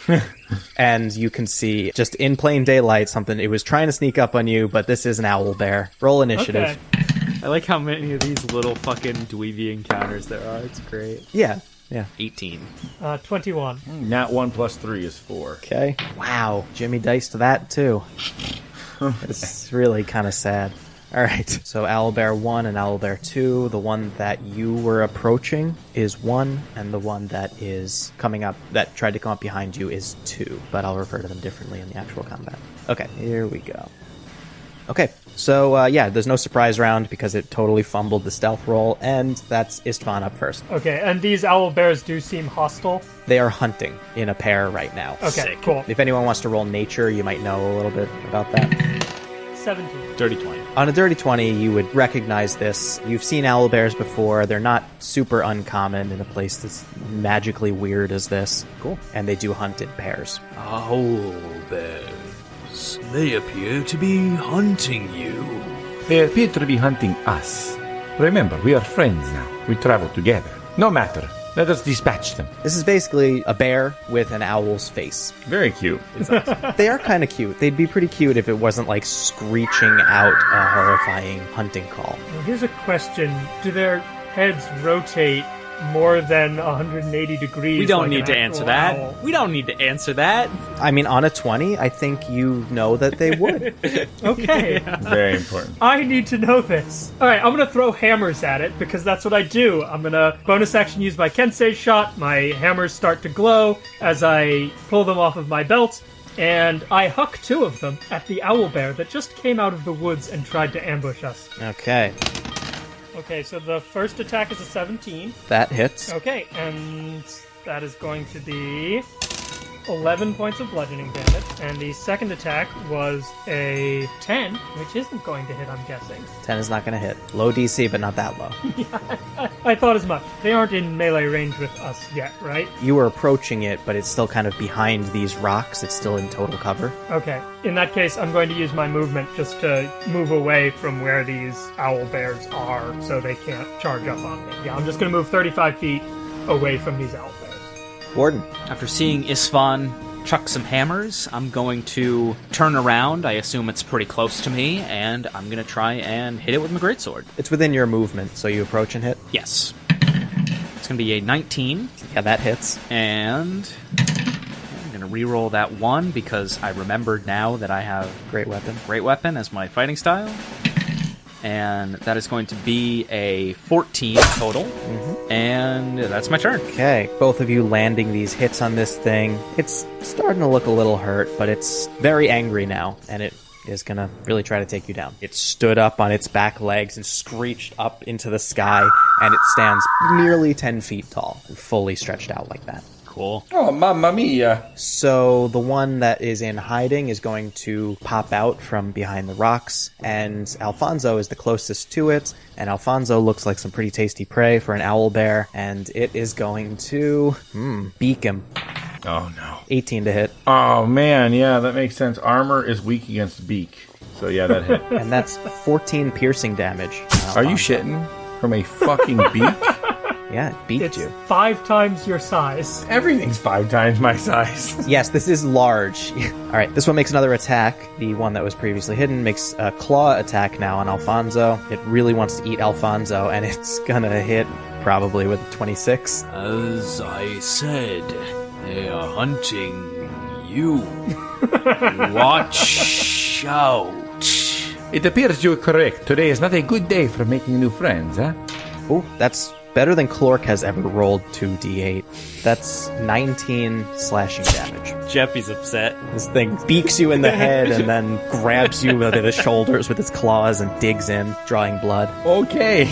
and you can see just in plain daylight something it was trying to sneak up on you, but this is an owl bear. Roll initiative. Okay. I like how many of these little fucking dweeby encounters there are. It's great. Yeah. Yeah. 18. Uh, 21. Nat 1 plus 3 is 4. Okay. Wow. Jimmy diced that too. (laughs) it's really kind of sad. All right. So Owlbear 1 and Owlbear 2. The one that you were approaching is 1, and the one that is coming up, that tried to come up behind you, is 2. But I'll refer to them differently in the actual combat. Okay. Here we go. Okay. So, uh, yeah, there's no surprise round because it totally fumbled the stealth roll, and that's Istvan up first. Okay, and these owl bears do seem hostile. They are hunting in a pair right now. Okay, Sick. cool. If anyone wants to roll nature, you might know a little bit about that. 17. Dirty 20. On a dirty 20, you would recognize this. You've seen owl bears before. They're not super uncommon in a place that's magically weird as this. Cool. And they do hunt in pairs. Owl bears. They appear to be hunting you. They appear to be hunting us. Remember, we are friends now. We travel together. No matter. Let us dispatch them. This is basically a bear with an owl's face. Very cute. They are kind of cute. They'd be pretty cute if it wasn't like screeching out a horrifying hunting call. Now, here's a question Do their heads rotate more than 180 degrees? We don't like need to actual answer that. owl? We don't need to answer that. I mean, on a 20, I think you know that they would. (laughs) Okay. (laughs) Very important. I need to know this. All right, I'm gonna throw hammers at it because that's what I do. I'm gonna bonus action use my Kensei shot. My hammers start to glow as I pull them off of my belt, and I huck two of them at the owl bear that just came out of the woods and tried to ambush us. okay. Okay, so the first attack is a 17. That hits. Okay, and that is going to be 11 points of bludgeoning damage. And the second attack was a 10, which isn't going to hit, I'm guessing. 10 is not going to hit. Low DC, but not that low. (laughs) yeah, I thought as much. They aren't in melee range with us yet, right? You were approaching it, but it's still kind of behind these rocks. It's still in total cover. Okay. In that case, I'm going to use my movement just to move away from where these owl bears are so they can't charge up on me. Yeah, I'm just going to move 35 feet away from these owl bears. Warden. After seeing Istvan chuck some hammers, I'm going to turn around. I assume it's pretty close to me, and I'm going to try and hit it with my greatsword. It's within your movement, so you approach and hit. Yes. It's going to be a 19, Yeah, that hits. and I'm going to re-roll that one because I remembered now that I have Great weapon. Great Weapon as my fighting style. And that is going to be a 14 total. Mm-hmm. And that's my turn. Okay, both of you landing these hits on this thing. It's starting to look a little hurt, but it's very angry now, and it is gonna really try to take you down. It stood up on its back legs and screeched up into the sky, and it stands nearly 10 feet tall, fully stretched out like that. Cool. Oh, mamma mia. So the one that is in hiding is going to pop out from behind the rocks, and Alfonso is the closest to it. And Alfonso looks like some pretty tasty prey for an owl bear, and it is going to hmm, beak him. Oh, no. 18 to hit, Oh, man. Yeah, that makes sense. Armor is weak against beak. So, yeah, that hit. (laughs) and that's 14 piercing damage. on Are you shitting? From a fucking beak? (laughs) Yeah, it beaked It's you. five times your size. Everything's five times my size. (laughs) Yes, this is large. All right, this one makes another attack. The one that was previously hidden makes a claw attack now on Alfonso. It really wants to eat Alfonso, and (laughs) it's gonna hit probably with a 26. As I said, they are hunting you. (laughs) Watch out. It appears you're correct. Today is not a good day for making new friends, huh? Oh, that's Better than Clork has ever rolled 2d8. That's 19 slashing damage. Jeffy's upset. This thing beaks you in the head and then grabs you by the shoulders with its claws and digs in, drawing blood. Okay.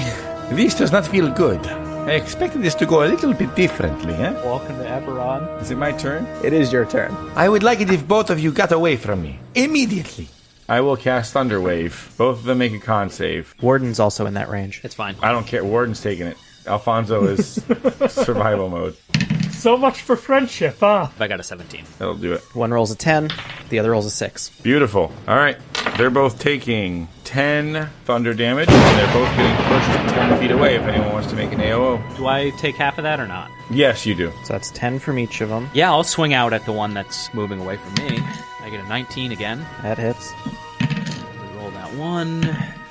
This does not feel good. I expected this to go a little bit differently, eh? Welcome to Eberron. Is it my turn? It is your turn. I would like it if both of you got away from me. Immediately. I will cast Thunderwave. Both of them make a con save. Warden's also in that range. It's fine. I don't care. Warden's taking it. Alfonso is (laughs) survival mode. So much for friendship, huh? I got a 17. That'll do it. One rolls a 10, the other rolls a 6. Beautiful. All right. They're both taking 10 thunder damage, and they're both getting pushed 10 feet away if anyone wants to make an AOO. Do I take half of that or not? Yes, you do. So that's 10 from each of them. Yeah, I'll swing out at the one that's moving away from me. I get a 19 again. That hits. We roll that one.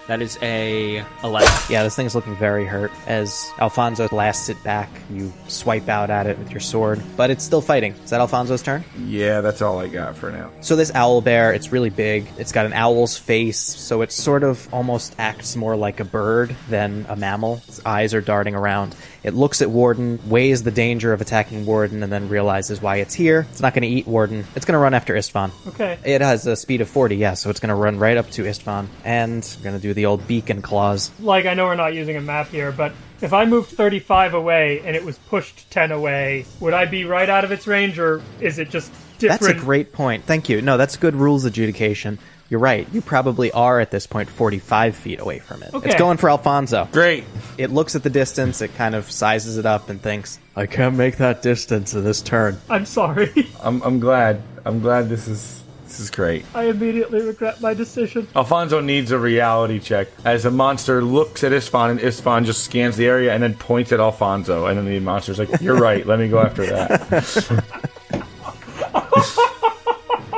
That is a 11. Yeah, this thing's looking very hurt. As Alfonso blasts it back, you swipe out at it with your sword, but it's still fighting. Is that Alfonso's turn? Yeah, that's all I got for now. So this owl bear, it's really big. It's got an owl's face, so it sort of almost acts more like a bird than a mammal. Its eyes are darting around. It looks at Warden, weighs the danger of attacking Warden, and then realizes why it's here. It's not going to eat Warden. It's going to run after Istvan. Okay. It has a speed of 40, yeah, so it's going to run right up to Istvan. And going to do the old beacon claws. Like, I know we're not using a map here, but if I moved 35 away and it was pushed 10 away, would I be right out of its range, or is it just different? That's a great point. Thank you. No, that's good rules adjudication. You're right. You probably are at this point 45 feet away from it. Okay. It's going for Alfonso. Great. It looks at the distance, it kind of sizes it up and thinks, I can't make that distance in this turn. I'm sorry. (laughs) I'm, I'm glad. I'm glad this is this is great. I immediately regret my decision. Alfonso needs a reality check as the monster looks at Istvan and Istvan just scans the area and then points at Alfonso and then the monster's like, "You're right. Let me go after that." (laughs)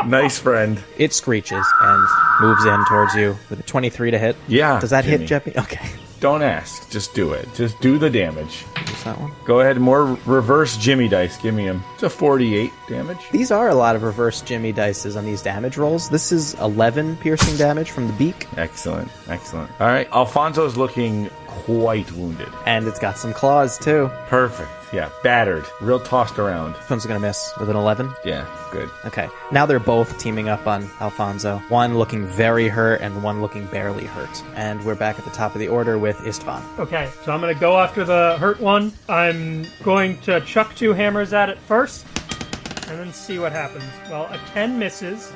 nice friend. It screeches and moves in towards you with a 23 to hit. Yeah, Does that hit, Jimmy. Jeppy? Okay. Don't ask. Just do it. Just do the damage. Use that one. Go ahead. More reverse Jimmy dice. Give me him. It's a 48 damage. These are a lot of reverse Jimmy dices on these damage rolls. This is 11 piercing damage from the beak, Excellent. Excellent. All right. Alfonso's looking quite wounded. and it's got some claws too. Perfect. Yeah. Battered. Real tossed around. This one's gonna miss with an 11. Yeah. Good. Okay. Now they're both teaming up on Alfonso. One looking very hurt and one looking barely hurt. And we're back at the top of the order with Istvan. Okay, so I'm gonna go after the hurt one. I'm going to chuck two hammers at it first, and then see what happens. Well, a 10 misses,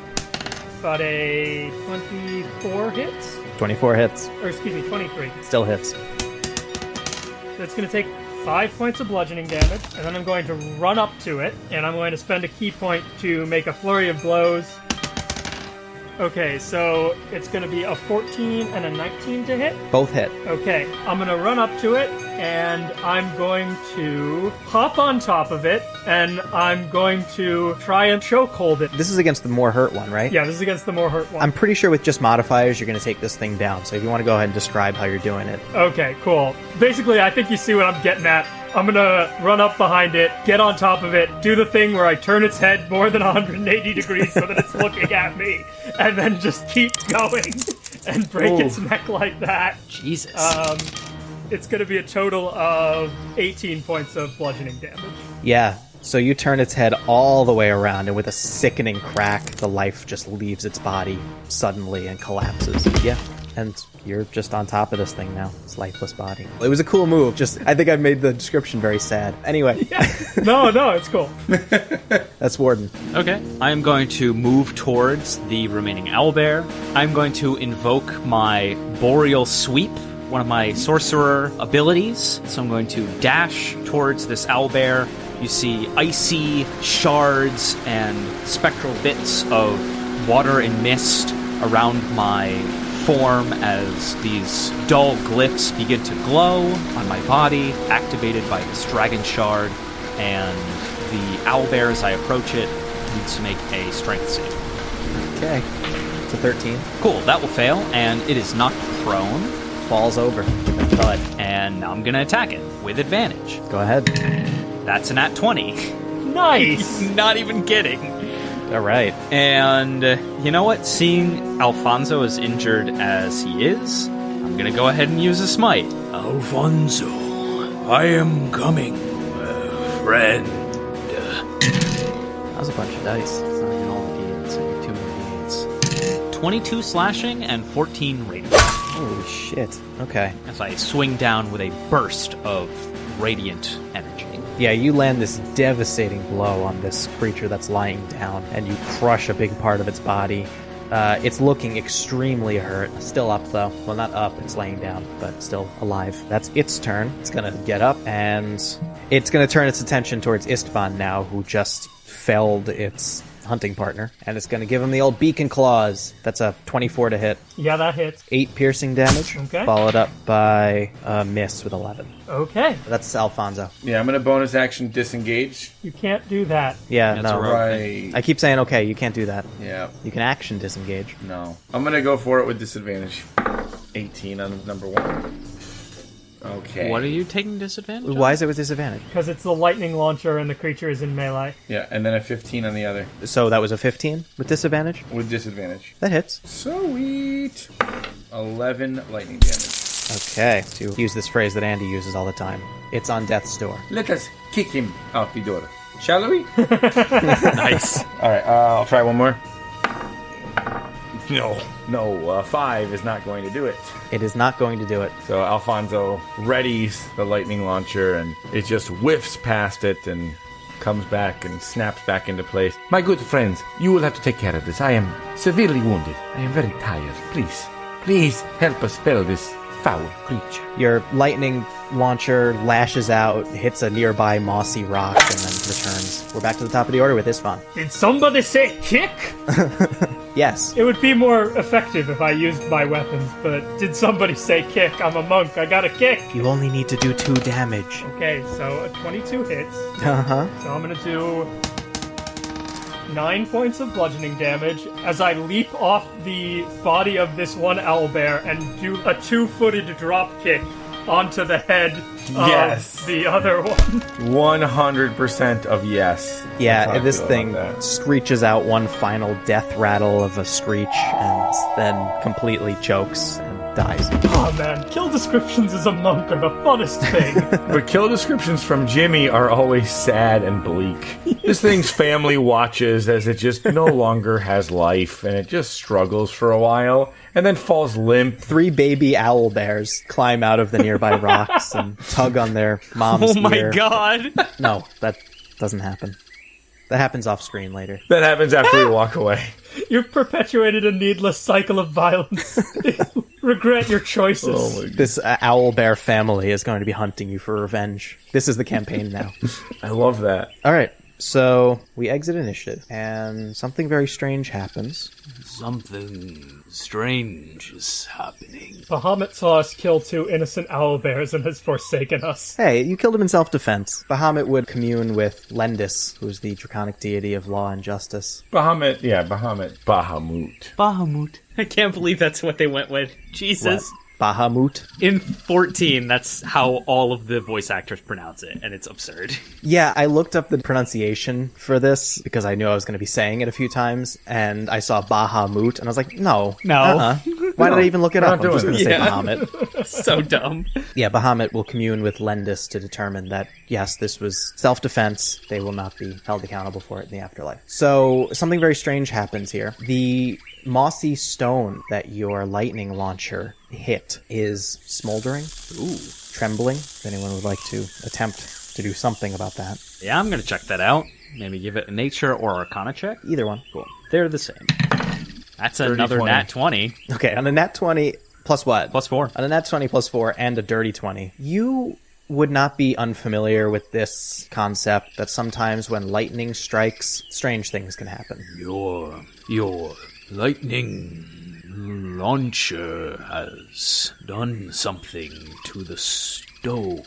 but a 24 hits. 24 hits. Or excuse me, 23. Still hits. So it's going to take five points of bludgeoning damage, and then I'm going to run up to it, and I'm going to spend a ki point to make a flurry of blows. Okay, so it's going to be a 14 and a 19 to hit. Both hit. Okay, I'm going to run up to it, and I'm going to hop on top of it, and I'm going to try and chokehold it. This is against the more hurt one, right? Yeah, this is against the more hurt one. I'm pretty sure with just modifiers, you're going to take this thing down. So if you want to go ahead and describe how you're doing it. Okay, cool. Basically, I think you see what I'm getting at. I'm gonna run up behind it, get on top of it, do the thing where I turn its head more than (laughs) 180 degrees so that it's (laughs) looking at me, and then just keep going (laughs) and break its neck like that. Jesus. Um, it's gonna be a total of 18 points of bludgeoning damage. Yeah. So you turn its head all the way around, and with a sickening crack, the life just leaves its body suddenly and collapses. Yeah. And you're just on top of this thing now. Its lifeless body. It was a cool move. Just, I think I made the description very sad. Anyway, (laughs) Yeah. No, no, it's cool. (laughs) that's Warden. Okay. I am going to move towards the remaining owlbear. I'm going to invoke my Boreal Sweep, one of my sorcerer abilities. So I'm going to dash towards this owlbear. You see icy shards and spectral bits of water and mist around my form as these dull glyphs begin to glow on my body, activated by this dragon shard. And the owlbear, as I approach it, needs to make a strength save. Okay. It's a 13. Cool, that will fail, and it is knocked prone. Falls over. with thud. And now I'm going to attack it with advantage. Go ahead. That's an at 20. (laughs) Nice. (laughs) Not even kidding. All right. And uh, you know what? Seeing Alfonso as injured as he is, I'm going to go ahead and use a smite. Alfonso, I am coming, uh, friend. That was a bunch of dice. It's not even all the d8s, only two more d8s. 22 slashing and 14 radiant. Holy shit. Okay. As I swing down with a burst of radiant energy. Yeah, you land this devastating blow on this creature that's lying down, and you crush a big part of its body. Uh, it's looking extremely hurt. Still up, though. Well, not up, it's laying down, but still alive. That's its turn. It's gonna get up, and it's gonna turn its attention towards Istvan now, who just felled its hunting partner, and it's gonna give him the old beacon claws. That's a 24 to hit. Yeah, that hits. 8 piercing damage, Okay. followed up by a miss with 11. Okay. That's Alfonso. Yeah, I'm gonna bonus action disengage. You can't do that. Yeah, That's no. a rogue. Right. I keep saying, okay, you can't do that. Yeah. You can action disengage. No. I'm gonna go for it with disadvantage. 18 on number one. Okay. What are you taking disadvantage? on? Why is it with disadvantage? Because it's the lightning launcher and the creature is in melee. Yeah, and then a 15 on the other So that was a 15 with disadvantage? with disadvantage. That hits. Sweet. 11 lightning damage. Okay, to use this phrase that Andy uses all the time. It's on death's door. Let us kick him out the door. Shall we? (laughs) (laughs) nice. All right, uh, I'll try one more. No. No, uh, five is not going to do it. It is not going to do it. So Alfonso readies the lightning launcher and it just whiffs past it and comes back and snaps back into place. My good friends, you will have to take care of this. I am severely wounded. I am very tired. Please, please help us spell this foul creature. Your lightning launcher lashes out, hits a nearby mossy rock, and then returns. We're back to the top of the order with Istvan. Did somebody say kick? (laughs) Yes. It would be more effective if I used my weapons, but did somebody say kick? I'm a monk. I got a kick. You only need to do two damage. Okay, so a 22 hits. Uh huh. So I'm gonna do nine points of bludgeoning damage as I leap off the body of this one owlbear and do a two-footed drop kick onto the head Yes. the other one. 100% of yes. That's how Yeah, I and this feel thing about that. screeches out one final death rattle of a screech and then completely chokes and dies. Oh man, kill descriptions as a monk are the funnest thing. (laughs) But kill descriptions from Jimmy are always sad and bleak. this thing's family watches as it just no (laughs) longer has life and it just struggles for a while and then falls limp. Three baby owl bears climb out of the nearby (laughs) rocks and tug on their mom's Oh my ear. god. No, that doesn't happen. That happens off screen later. That happens after we walk away. You've perpetuated a needless cycle of violence. (laughs) Regret your choices. This uh, owl bear family is going to be hunting you for revenge. This is the campaign now. (laughs) I love that. All right, so we exit initiative, and something very strange happens. Something strange is happening. Bahamut saw us kill two innocent owlbears and has forsaken us. Hey, you killed him in self-defense. Bahamut would commune with Lendys, who's the draconic deity of law and justice. Bahamut, yeah, Bahamut. Bahamut. Bahamut. I can't believe that's what they went with. Jesus. Bahamut. In 14, that's how all of the voice actors pronounce it, and it's absurd. (laughs) Yeah, I looked up the pronunciation for this because I knew I was going to be saying it a few times, and I saw Bahamut, and I was like, no, No. uh-uh. (laughs) Why did I even look it up? I'm just going to say it. Yeah. Bahamut. (laughs) so dumb. Yeah, Bahamut will commune with Lendys to determine that, yes, this was self defense. They will not be held accountable for it in the afterlife. So, something very strange happens here. The mossy stone that your lightning launcher hit is smoldering, Ooh. trembling. If anyone would like to attempt to do something about that, Yeah, I'm gonna check that out. Maybe give it a nature or arcana check. either one. Cool. They're the same. That's another 20. nat 20. Okay, on a nat 20, plus what? Plus four. On a nat 20 plus 4 and a dirty 20, you would not be unfamiliar with this concept that sometimes when lightning strikes, strange things can happen. Your your lightning launcher has done something to the stone.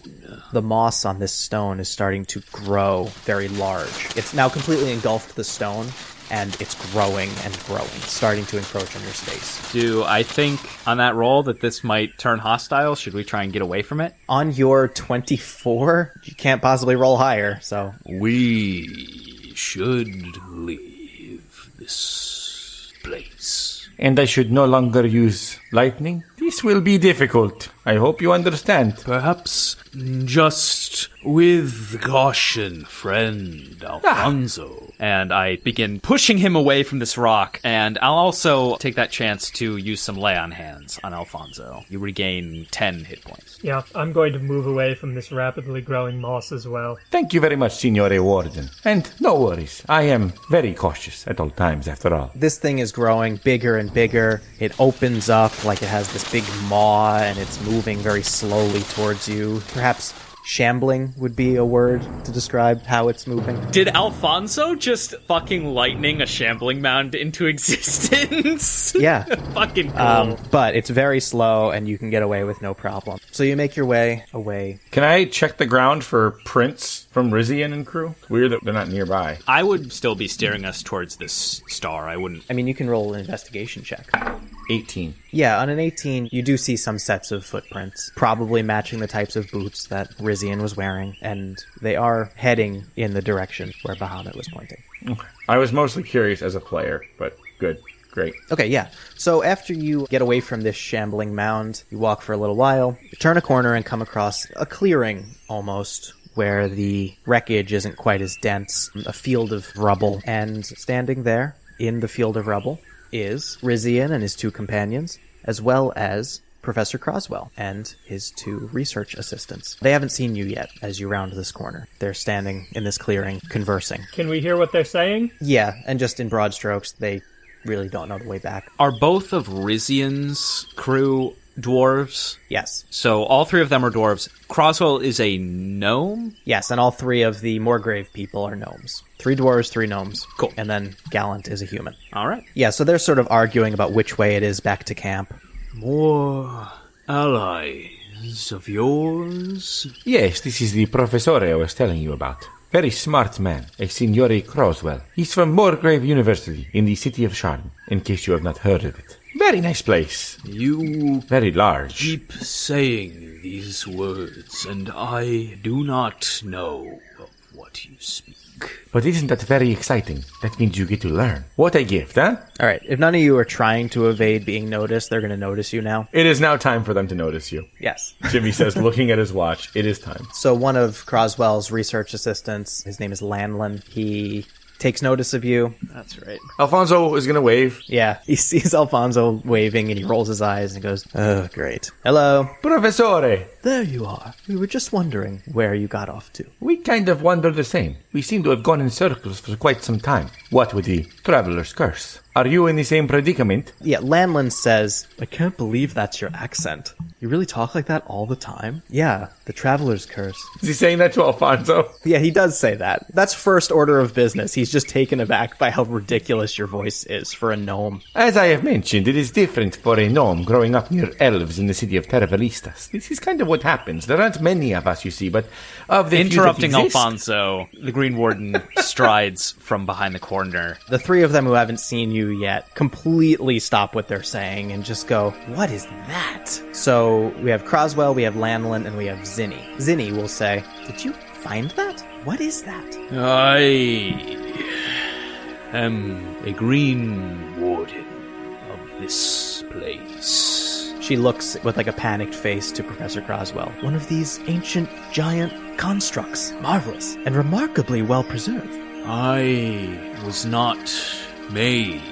The moss on this stone is starting to grow very large. It's now completely engulfed the stone, and it's growing and growing, starting to encroach on your space. Do I think on that roll that this might turn hostile? Should we try and get away from it? On your 24, you can't possibly roll higher, so We should leave this place. And I should no longer use lightning? This will be difficult. I hope you understand. Perhaps just with caution, friend ah. Alfonso. And I begin pushing him away from this rock, and I'll also take that chance to use some lay on hands on Alfonso. You regain 10 hit points. Yeah, I'm going to move away from this rapidly growing moss as well. Thank you very much, Signore Warden. And no worries, I am very cautious at all times, after all. This thing is growing bigger and bigger. It opens up like it has this big maw and it's moving very slowly towards you. Perhaps shambling would be a word to describe how it's moving. Did Alfonso just fucking lightning a shambling mound into (laughs) existence? Yeah. (laughs) fucking cool. Um, but it's very slow and you can get away with no problem. So you make your way away. Can I check the ground for prints from Rizian and crew? Weird that they're not nearby. I would still be steering us towards this star. I wouldn't. I mean, you can roll an investigation check. 18. Yeah, on an 18, you do see some sets of footprints, probably matching the types of boots that Rizian was wearing, and they are heading in the direction where Bahamut was pointing. I was mostly curious as a player, but good. Great. Okay, yeah. So after you get away from this shambling mound, you walk for a little while, you turn a corner and come across a clearing almost where the wreckage isn't quite as dense, a field of rubble. And standing there in the field of rubble is Rizian and his two companions, as well as Professor Croswell and his two research assistants. They haven't seen you yet as you round this corner. They're standing in this clearing, conversing. Can we hear what they're saying? Yeah, and just in broad strokes, they really don't know the way back. Are both of Rizian's crew dwarves? Yes. So all three of them are dwarves. Croswell is a gnome? Yes, and all three of the Morgrave people are gnomes. Three dwarves, three gnomes. Cool. And then Gallant is a human. All right. Yeah, so they're sort of arguing about which way it is back to camp. More allies of yours? Yes, this is the professor I was telling you about. Very smart man, a Signore Croswell. He's from Morgrave University in the city of Sharn, in case you have not heard of it. Very nice place. You Very large. keep saying these words, and I do not know of what you speak. But isn't that very exciting? That means you get to learn. What a gift, huh? All right, if none of you are trying to evade being noticed, they're going to notice you now. It is now time for them to notice you. Yes. Jimmy says, (laughs) looking at his watch, it is time. So one of Croswell's research assistants, his name is Lanlin, he takes notice of you. That's right. Alfonso is going to wave. Yeah, he sees Alfonso waving and he rolls his eyes and goes, "Oh, great. Hello. Professore, There you are. We were just wondering where you got off to." we kind of wonder the same. We seem to have gone in circles for quite some time. What with the traveler's curse? Are you in the same predicament? Yeah, Lanlin says, I can't believe that's your accent. You really talk like that all the time? Yeah, the traveler's curse. Is he saying that to Alfonso? (laughs) Yeah, he does say that. That's first order of business. He's just taken aback by how ridiculous your voice is for a gnome. As I have mentioned, it is different for a gnome growing up near elves in the city of Terravolistas. This is kind of what happens. There aren't many of us, you see, but of the few that Interrupting exist- Alfonso, the Green Warden (laughs) strides from behind the corner. The three of them who haven't seen you yet completely stop what they're saying and just go, What is that? So we have Croswell, we have Lanlin, and we have Zinni. Zinni will say, Did you find that? What is that? I am a green warden of this place. She looks with like a panicked face to Professor Croswell. One of these ancient giant constructs. Marvelous and remarkably well preserved. I was not made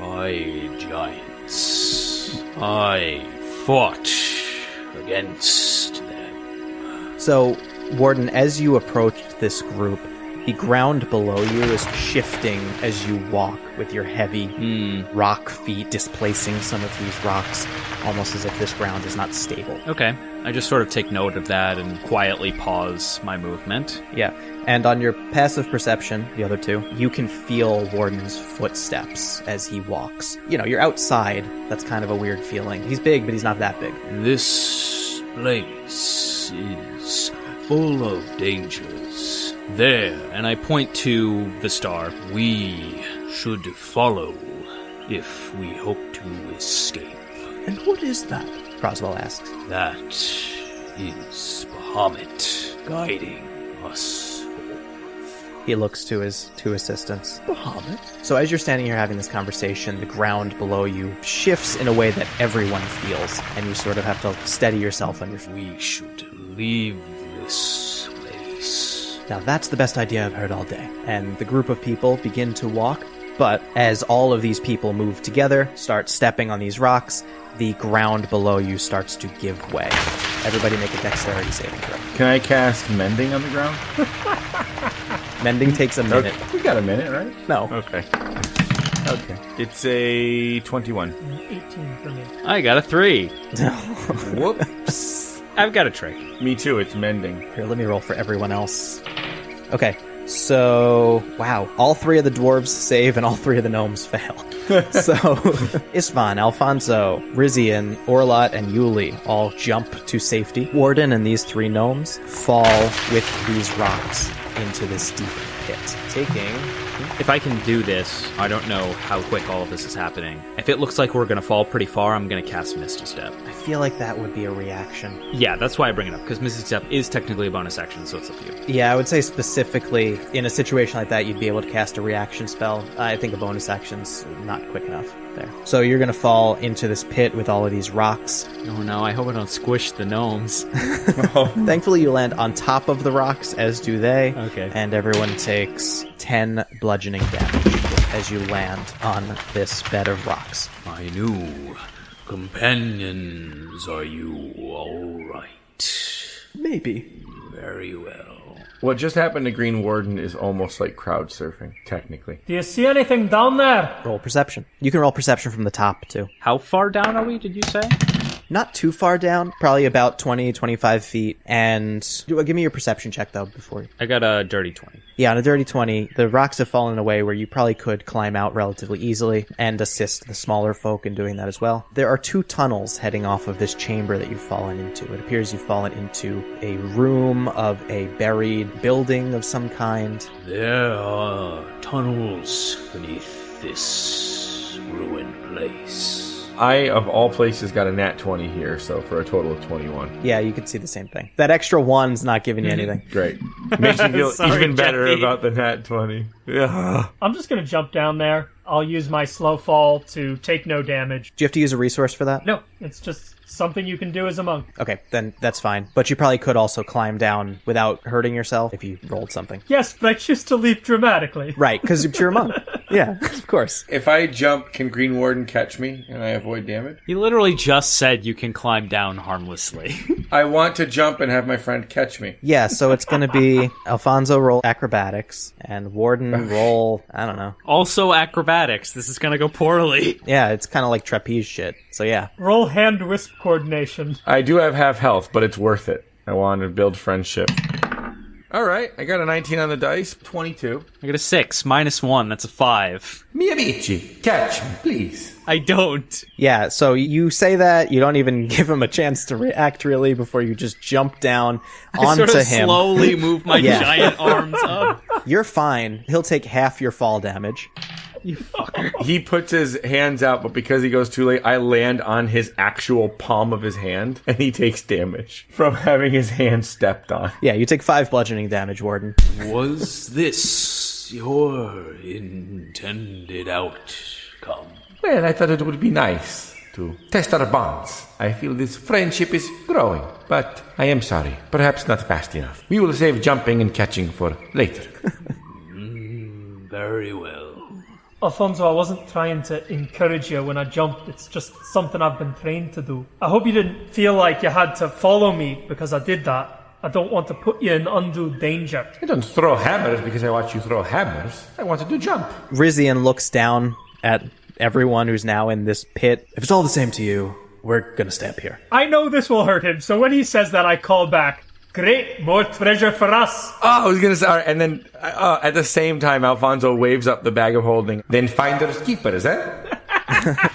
by giants. I fought against them. So, Warden, as you approached this group, the ground below you is shifting as you walk with your heavy hmm. rock feet displacing some of these rocks, almost as if this ground is not stable. Okay. I just sort of take note of that and quietly pause my movement. Yeah. And on your passive perception, the other two, you can feel Warden's footsteps as he walks. You know, you're outside. That's kind of a weird feeling. He's big, but he's not that big. This place is full of dangers. There, And I point to the star. we should follow if we hope to escape. And what is that? Croswell asks. That is Bahamut guiding us forth. He looks to his two assistants. Bahamut? So as you're standing here having this conversation, the ground below you shifts in a way that everyone feels, and you sort of have to steady yourself on your feet. We should leave this place. Now that's the best idea I've heard all day. And the group of people begin to walk, but as all of these people move together, start stepping on these rocks, the ground below you starts to give way. Everybody make a dexterity saving throw. Can I cast mending on the ground? (laughs) Mending takes a minute. Okay. We got a minute, right? No. Okay. Okay. It's a 21. 18 for me. I got a three. (laughs) Whoops. I've got a trick. Me too, it's mending. Here, let me roll for everyone else. Okay, so wow, all three of the dwarves save and all three of the gnomes (laughs) fail. (laughs) so Istvan, Alfonso, Rizian, Orlot, and Yuli all jump to safety. Warden and these three gnomes fall with these rocks into this deep pit, taking If I can do this, I don't know how quick all of this is happening. If it looks like we're gonna fall pretty far, I'm gonna cast Misty Step. I feel like that would be a reaction. Yeah, that's why I bring it up, because Misty Step is technically a bonus action, so it's up to you. Yeah, I would say specifically in a situation like that, you'd be able to cast a reaction spell. I think a bonus action's not quick enough there. So you're gonna fall into this pit with all of these rocks. Oh no, I hope I don't squish the gnomes. (laughs) (laughs) Oh. Thankfully, you land on top of the rocks, as do they. Okay. And everyone takes 10 bludgeoning damage as you land on this bed of rocks. My new companions, are you alright? Maybe. Very well. What just happened to Green Warden is almost like crowd surfing, technically. Do you see anything down there? Roll perception. You can roll perception from the top, too. How far down are we, did you say? Not too far down, probably about 20, 25 feet. And give me your perception check, though, before. I got a dirty 20. Yeah, on a dirty 20, the rocks have fallen away where you probably could climb out relatively easily and assist the smaller folk in doing that as well. There are two tunnels heading off of this chamber that you've fallen into. It appears you've fallen into a room of a buried building of some kind. There are tunnels beneath this ruined place. I, of all places, got a nat 20 here, so for a total of 21. Yeah, you can see the same thing. That extra one's not giving you mm-hmm. anything. Great. (laughs) Makes me feel Sorry, even better Jeffy. about the nat 20. Yeah. I'm just gonna jump down there. I'll use my slow fall to take no damage. Do you have to use a resource for that? No, it's just something you can do as a monk. Okay, then that's fine. But you probably could also climb down without hurting yourself if you rolled something. Yes, but I choose to leap dramatically. Right, because you're a monk. (laughs) yeah, of course. If I jump, can Green Warden catch me and I avoid damage? He literally just said you can climb down harmlessly. I want to jump and have my friend catch me. Yeah, so it's going to be Alfonso roll acrobatics and Warden roll, I don't know. also acrobatics. This is gonna go poorly. Yeah, it's kind of like trapeze shit. So yeah. Roll hand wisp coordination. I do have half health, but it's worth it. I want to build friendship. All right, I got a 19 on the dice, 22. I got a six, minus one, that's a five. Mi catch me, please. I don't. Yeah, so you say that, you don't even (laughs) give him a chance to react really before you just jump down I onto sort of him. slowly move my (laughs) Yeah. giant arms up. (laughs) You're fine. He'll take half your fall damage. You fucker. (laughs) He puts his hands out, but because he goes too late, I land on his actual palm of his hand, and he takes damage from having his hand stepped on. Yeah, you take five bludgeoning damage, Warden. Was this your intended outcome? Well, I thought it would be nice to test our bonds. I feel this friendship is growing, but I am sorry. Perhaps not fast enough. We will save jumping and catching for later. (laughs) Mm, very well. Alfonso, I wasn't trying to encourage you when I jumped. It's just something I've been trained to do. I hope you didn't feel like you had to follow me because I did that. I don't want to put you in undue danger. I don't throw hammers because I watch you throw hammers. I wanted to jump. Rizian looks down at everyone who's now in this pit. If it's all the same to you, we're gonna stay up here. I know this will hurt him, so when he says that, I call back. Great, more treasure for us. Oh, I was gonna say, all right, and then uh, at the same time, Alfonso waves up the bag of holding. Then finders keepers, eh? (laughs)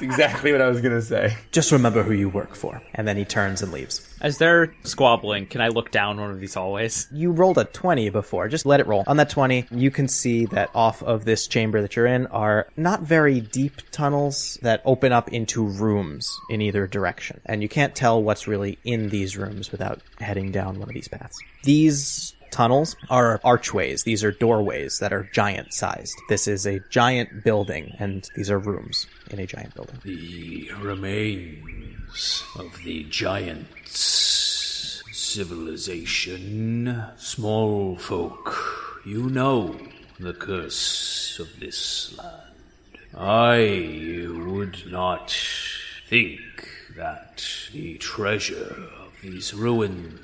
That's exactly what I was gonna say. Just remember who you work for. And then he turns and leaves. As they're squabbling, can I look down one of these hallways? You rolled a 20 before. Just let it roll. On that 20, you can see that off of this chamber that you're in are not very deep tunnels that open up into rooms in either direction. And you can't tell what's really in these rooms without heading down one of these paths. These tunnels are archways. These are doorways that are giant sized. This is a giant building, and these are rooms in a giant building. The remains of the giants' civilization. Small folk, you know the curse of this land. I would not think that the treasure of these ruins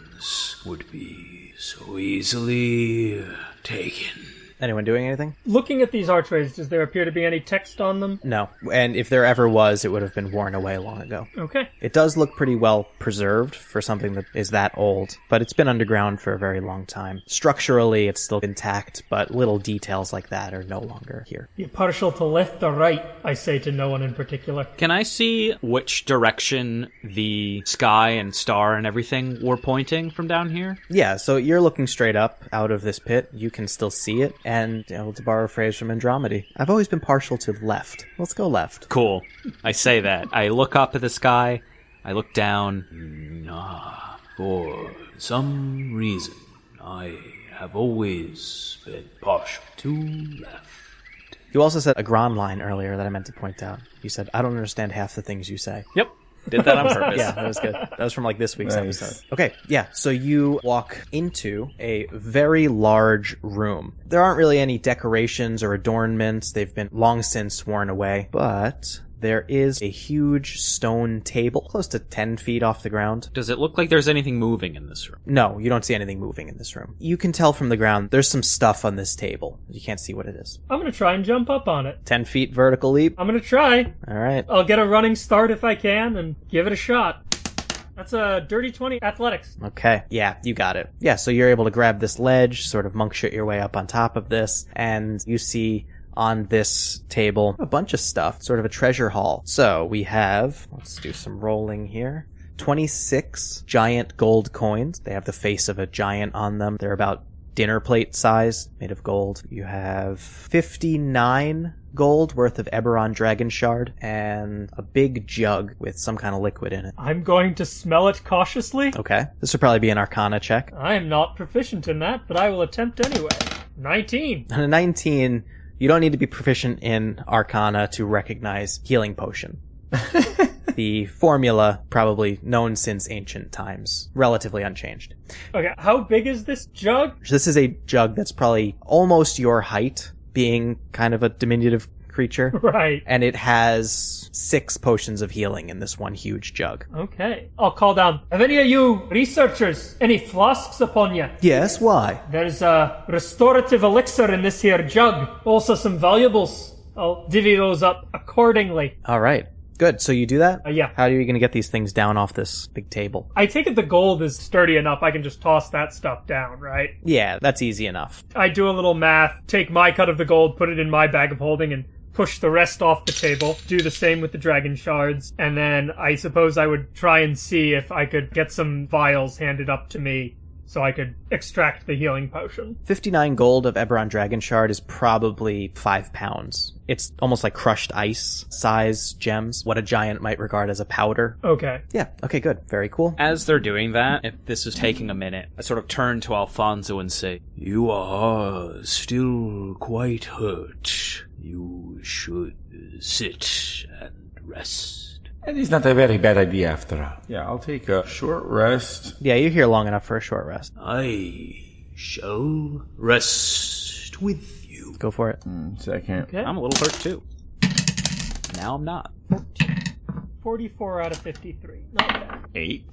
would be so easily taken. Anyone doing anything? Looking at these archways, does there appear to be any text on them? No. And if there ever was, it would have been worn away long ago. Okay. It does look pretty well preserved for something that is that old, but it's been underground for a very long time. Structurally, it's still intact, but little details like that are no longer here. You partial to left or right? I say to no one in particular. Can I see which direction the sky and star and everything were pointing from down here? Yeah, so you're looking straight up out of this pit. You can still see it, and you know, to borrow a phrase from Andromeda, I've always been partial to left. Let's go left. Cool. I say that. I look up at the sky. I look down. Ah, for some reason, I have always been partial to left. You also said a Grand line earlier that I meant to point out. You said, I don't understand half the things you say. Yep. Did that on (laughs) purpose. Yeah, that was good. That was from like this week's Nice. episode. Okay, yeah. So you walk into a very large room. There aren't really any decorations or adornments. They've been long since worn away, but there is a huge stone table close to 10 feet off the ground. Does it look like there's anything moving in this room? No, you don't see anything moving in this room. You can tell from the ground there's some stuff on this table. You can't see what it is. I'm gonna try and jump up on it. 10 feet vertical leap. I'm gonna try. All right. I'll get a running start if I can and give it a shot. That's a dirty 20 athletics. Okay. Yeah, you got it. Yeah, so you're able to grab this ledge, sort of monk shit your way up on top of this, and you see on this table a bunch of stuff, sort of a treasure haul. So we have, let's do some rolling here. 26 giant gold coins. They have the face of a giant on them. They're about dinner plate size, made of gold. You have 59 gold worth of Eberron Dragon Shard and a big jug with some kind of liquid in it. I'm going to smell it cautiously. Okay. This would probably be an Arcana check. I am not proficient in that, but I will attempt anyway. 19. On (laughs) a 19, you don't need to be proficient in Arcana to recognize healing potion. (laughs) the formula, probably known since ancient times, relatively unchanged. Okay, how big is this jug? This is a jug that's probably almost your height, being kind of a diminutive creature. (laughs) Right. And it has six potions of healing in this one huge jug. Okay. I'll call down. Have any of you researchers any flasks upon you? Yes, why? There's a restorative elixir in this here jug. Also some valuables. I'll divvy those up accordingly. All right. Good. So you do that? Uh, yeah. How are you going to get these things down off this big table? I take it the gold is sturdy enough I can just toss that stuff down, right? Yeah, that's easy enough. I do a little math, take my cut of the gold, put it in my bag of holding, and push the rest off the table. Do the same with the dragon shards. And then I suppose I would try and see if I could get some vials handed up to me so I could extract the healing potion. 59 gold of Eberron Dragon Shard is probably 5 pounds. It's almost like crushed ice size gems, what a giant might regard as a powder. Okay. Yeah, okay, good. Very cool. As they're doing that, if this is taking a minute, I sort of turn to Alfonso and say, You are still quite hurt. You should sit and rest. It is not a very bad idea after all. Yeah, I'll take a short rest. Yeah, you're here long enough for a short rest. I shall rest with you. Go for it. Mm, Second. Okay. I'm a little hurt too. Now I'm not. 44 out of 53. Not bad. Eight.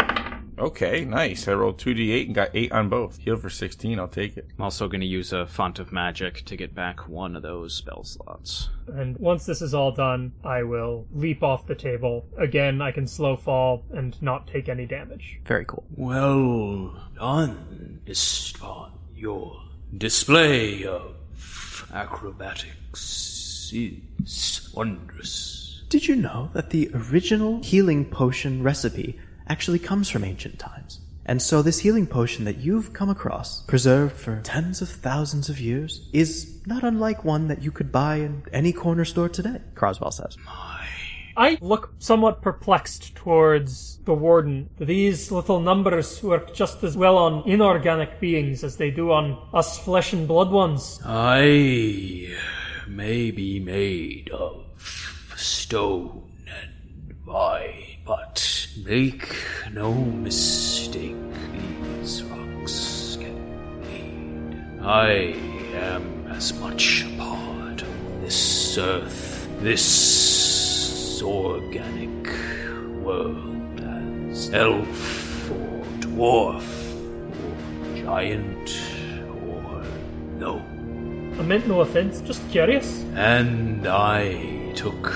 Okay, nice. I rolled 2d8 and got 8 on both. Heal for 16, I'll take it. I'm also going to use a font of magic to get back one of those spell slots. And once this is all done, I will leap off the table. Again, I can slow fall and not take any damage. Very cool. Well done, Istvan. Your display of acrobatics is wondrous. Did you know that the original healing potion recipe actually comes from ancient times? And so this healing potion that you've come across, preserved for tens of thousands of years, is not unlike one that you could buy in any corner store today, Croswell says. My I look somewhat perplexed towards the warden. These little numbers work just as well on inorganic beings as they do on us flesh and blood ones. I may be made of stone and vine, but make no mistake, these rocks can bleed. I am as much a part of this earth, this organic world as elf or dwarf or giant or gnome. I meant no offense, just curious. And I took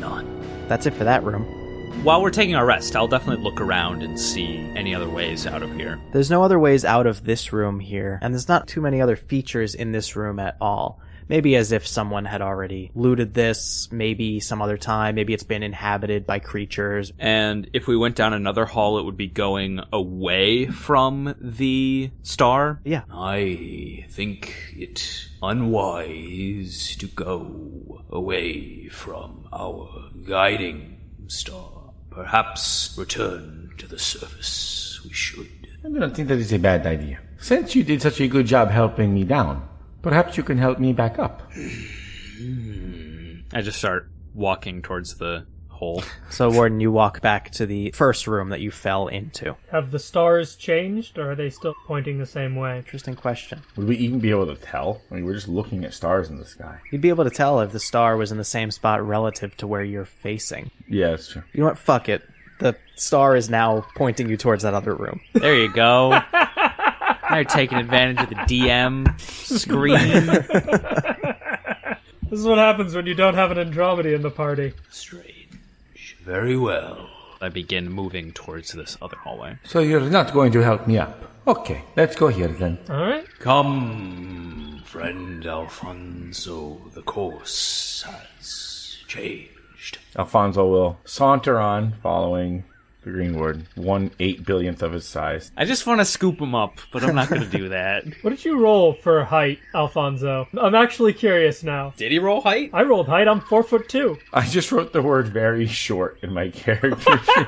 none. That's it for that room. While we're taking our rest, I'll definitely look around and see any other ways out of here. There's no other ways out of this room here, and there's not too many other features in this room at all. Maybe as if someone had already looted this, maybe some other time, maybe it's been inhabited by creatures. And if we went down another hall, it would be going away from the star. Yeah. I think it unwise to go away from our guiding star. Perhaps return to the surface we should. I don't think that is a bad idea. Since you did such a good job helping me down, perhaps you can help me back up. I just start walking towards the hole. (laughs) So, Warden, you walk back to the first room that you fell into. Have the stars changed, or are they still pointing the same way? Interesting question. Would we even be able to tell? I mean, we're just looking at stars in the sky. You'd be able to tell if the star was in the same spot relative to where you're facing. Yeah, that's true. You know what? Fuck it. The star is now pointing you towards that other room. There you go. now you're taking advantage of the DM screen. (laughs) This is what happens when you don't have an Andromeda in the party. Strange. Very well. I begin moving towards this other hallway. So you're not going to help me up. Okay, let's go here then. Alright? Come, friend Alfonso, the course has changed. Alfonso will saunter on, following the Green Ward, one eight billionth of his size. I just want to scoop him up, but I'm not going to do that. (laughs) What did you roll for height, Alfonso? I'm actually curious now. Did he roll height? I rolled height, I'm four foot two. I just wrote the word very short in my character. sheet.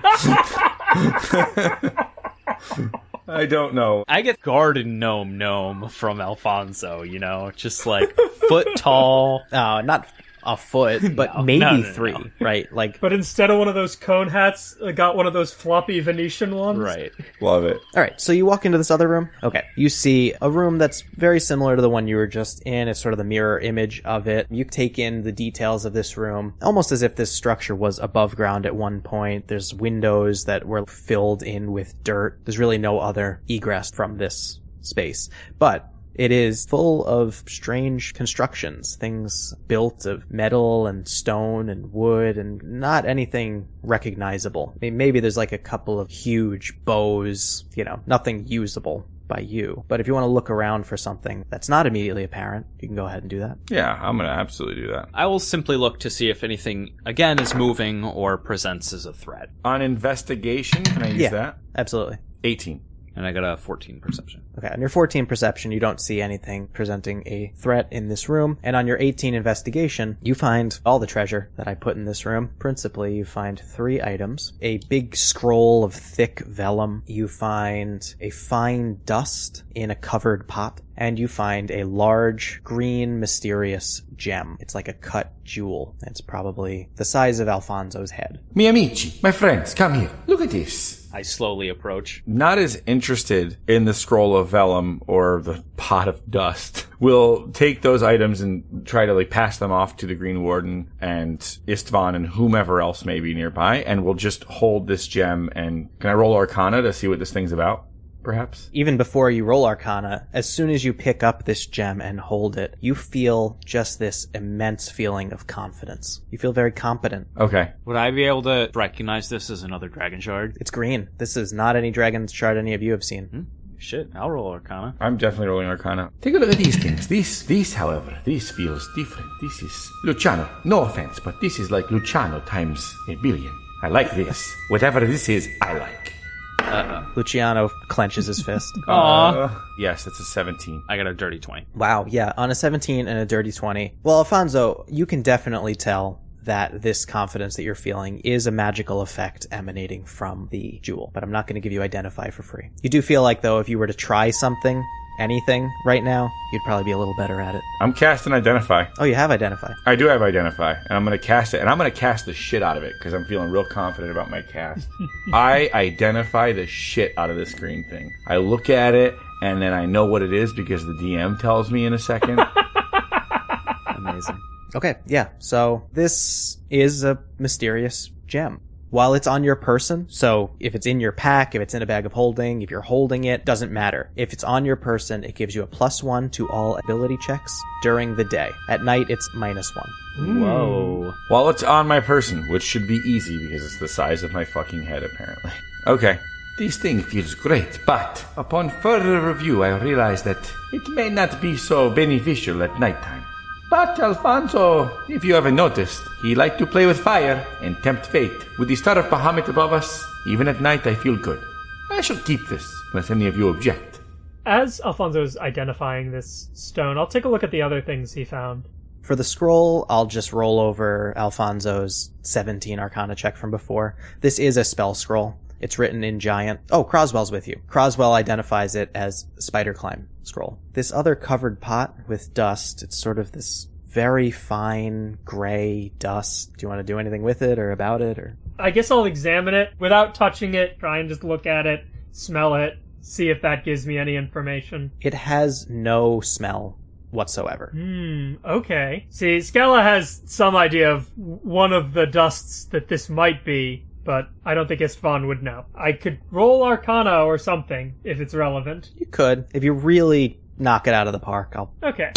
(laughs) I don't know. I get garden gnome gnome from Alfonso, you know, just like foot tall. (laughs) Uh, not a foot, (laughs) but No, maybe no, no, no, three, no. right? Like, But instead of one of those cone hats, I got one of those floppy Venetian ones. Right. Love it. all right. So you walk into this other room. Okay, you see a room that's very similar to the one you were just in. It's sort of the mirror image of it. You take in the details of this room, almost as if this structure was above ground at one point. There's windows that were filled in with dirt. There's really no other egress from this space, but it is full of strange constructions, things built of metal and stone and wood and not anything recognizable. I mean, maybe there's like a couple of huge bows, you know, nothing usable by you. But if you want to look around for something that's not immediately apparent, you can go ahead and do that. Yeah, I'm gonna absolutely do that. I will simply look to see if anything, again, is moving or presents as a threat. On investigation, can I use Yeah. that? Absolutely. 18. And I got a 14 perception. Okay, on your 14 perception, you don't see anything presenting a threat in this room. And on your 18 investigation, you find all the treasure that I put in this room. Principally, you find three items. A big scroll of thick vellum. You find a fine dust in a covered pot. And you find a large, green, mysterious gem. It's like a cut jewel. It's probably the size of Alfonso's head. Mi amici, my friends, come here. Look at this. I slowly approach. Not as interested in the scroll of vellum or the pot of dust. We'll take those items and try to like pass them off to the Green Warden and Istvan and whomever else may be nearby, and we'll just hold this gem and can I roll Arcana to see what this thing's about? Perhaps? even before you roll arcana, as soon as you pick up this gem and hold it, you feel just this immense feeling of confidence. You feel very competent. Okay. Would I be able to recognize this as another dragon shard? It's green. This is not any dragon shard any of you have seen. Hmm? Shit, I'll roll Arcana. I'm definitely rolling Arcana. Take a look at these things. This, this, however, this feels different. This is Luciano. No offense, but this is like Luciano times a billion. I like this. Whatever this is, I like. (laughs) Luciano clenches his fist. (laughs) Aw. Uh, yes, it's a 17. I got a dirty 20. wow, yeah, on a 17 and a dirty 20. Well, Alfonso, you can definitely tell that this confidence that you're feeling is a magical effect emanating from the jewel, but I'm not going to give you identify for free. You do feel like though if you were to try something, anything right now, you'd probably be a little better at it. I'm casting Identify. Oh, you have identify. I do have Identify, and I'm going to cast it, and I'm going to cast the shit out of it because I'm feeling real confident about my cast. (laughs) I identify the shit out of this green thing. I look at it, and then I know what it is because the DM tells me in a second. (laughs) Amazing. Okay, yeah. So this is a mysterious gem. While it's on your person, so if it's in your pack, if it's in a bag of holding, if you're holding it, doesn't matter. If it's on your person, it gives you a plus one to all ability checks during the day. At night, it's minus one. Hmm. Whoa. While it's on my person, which should be easy because it's the size of my fucking head, apparently. (laughs) Okay. This thing feels great, but upon further review, I realize that it may not be so beneficial at nighttime. But Alfonso, if you haven't noticed, he liked to play with fire and tempt fate. With the star of Bahamut above us, even at night I feel good. I shall keep this, unless any of you object. As Alfonso's identifying this stone, I'll take a look at the other things he found. For the scroll, I'll just roll over Alfonso's 17 Arcana check from before. This is a spell scroll. It's written in giant. Oh, Croswell's with you. Croswell identifies it as Spider Climb scroll. This other covered pot with dust, it's sort of this very fine gray dust. Do you want to do anything with it or about it or? I guess I'll examine it without touching it, try and just look at it, smell it, see if that gives me any information. It has no smell whatsoever. Hmm, okay. See, Scala has some idea of one of the dusts that this might be, but I don't think Istvan would know. I could roll Arcana or something if it's relevant. You could. If you really knock it out of the park, I'll. Okay.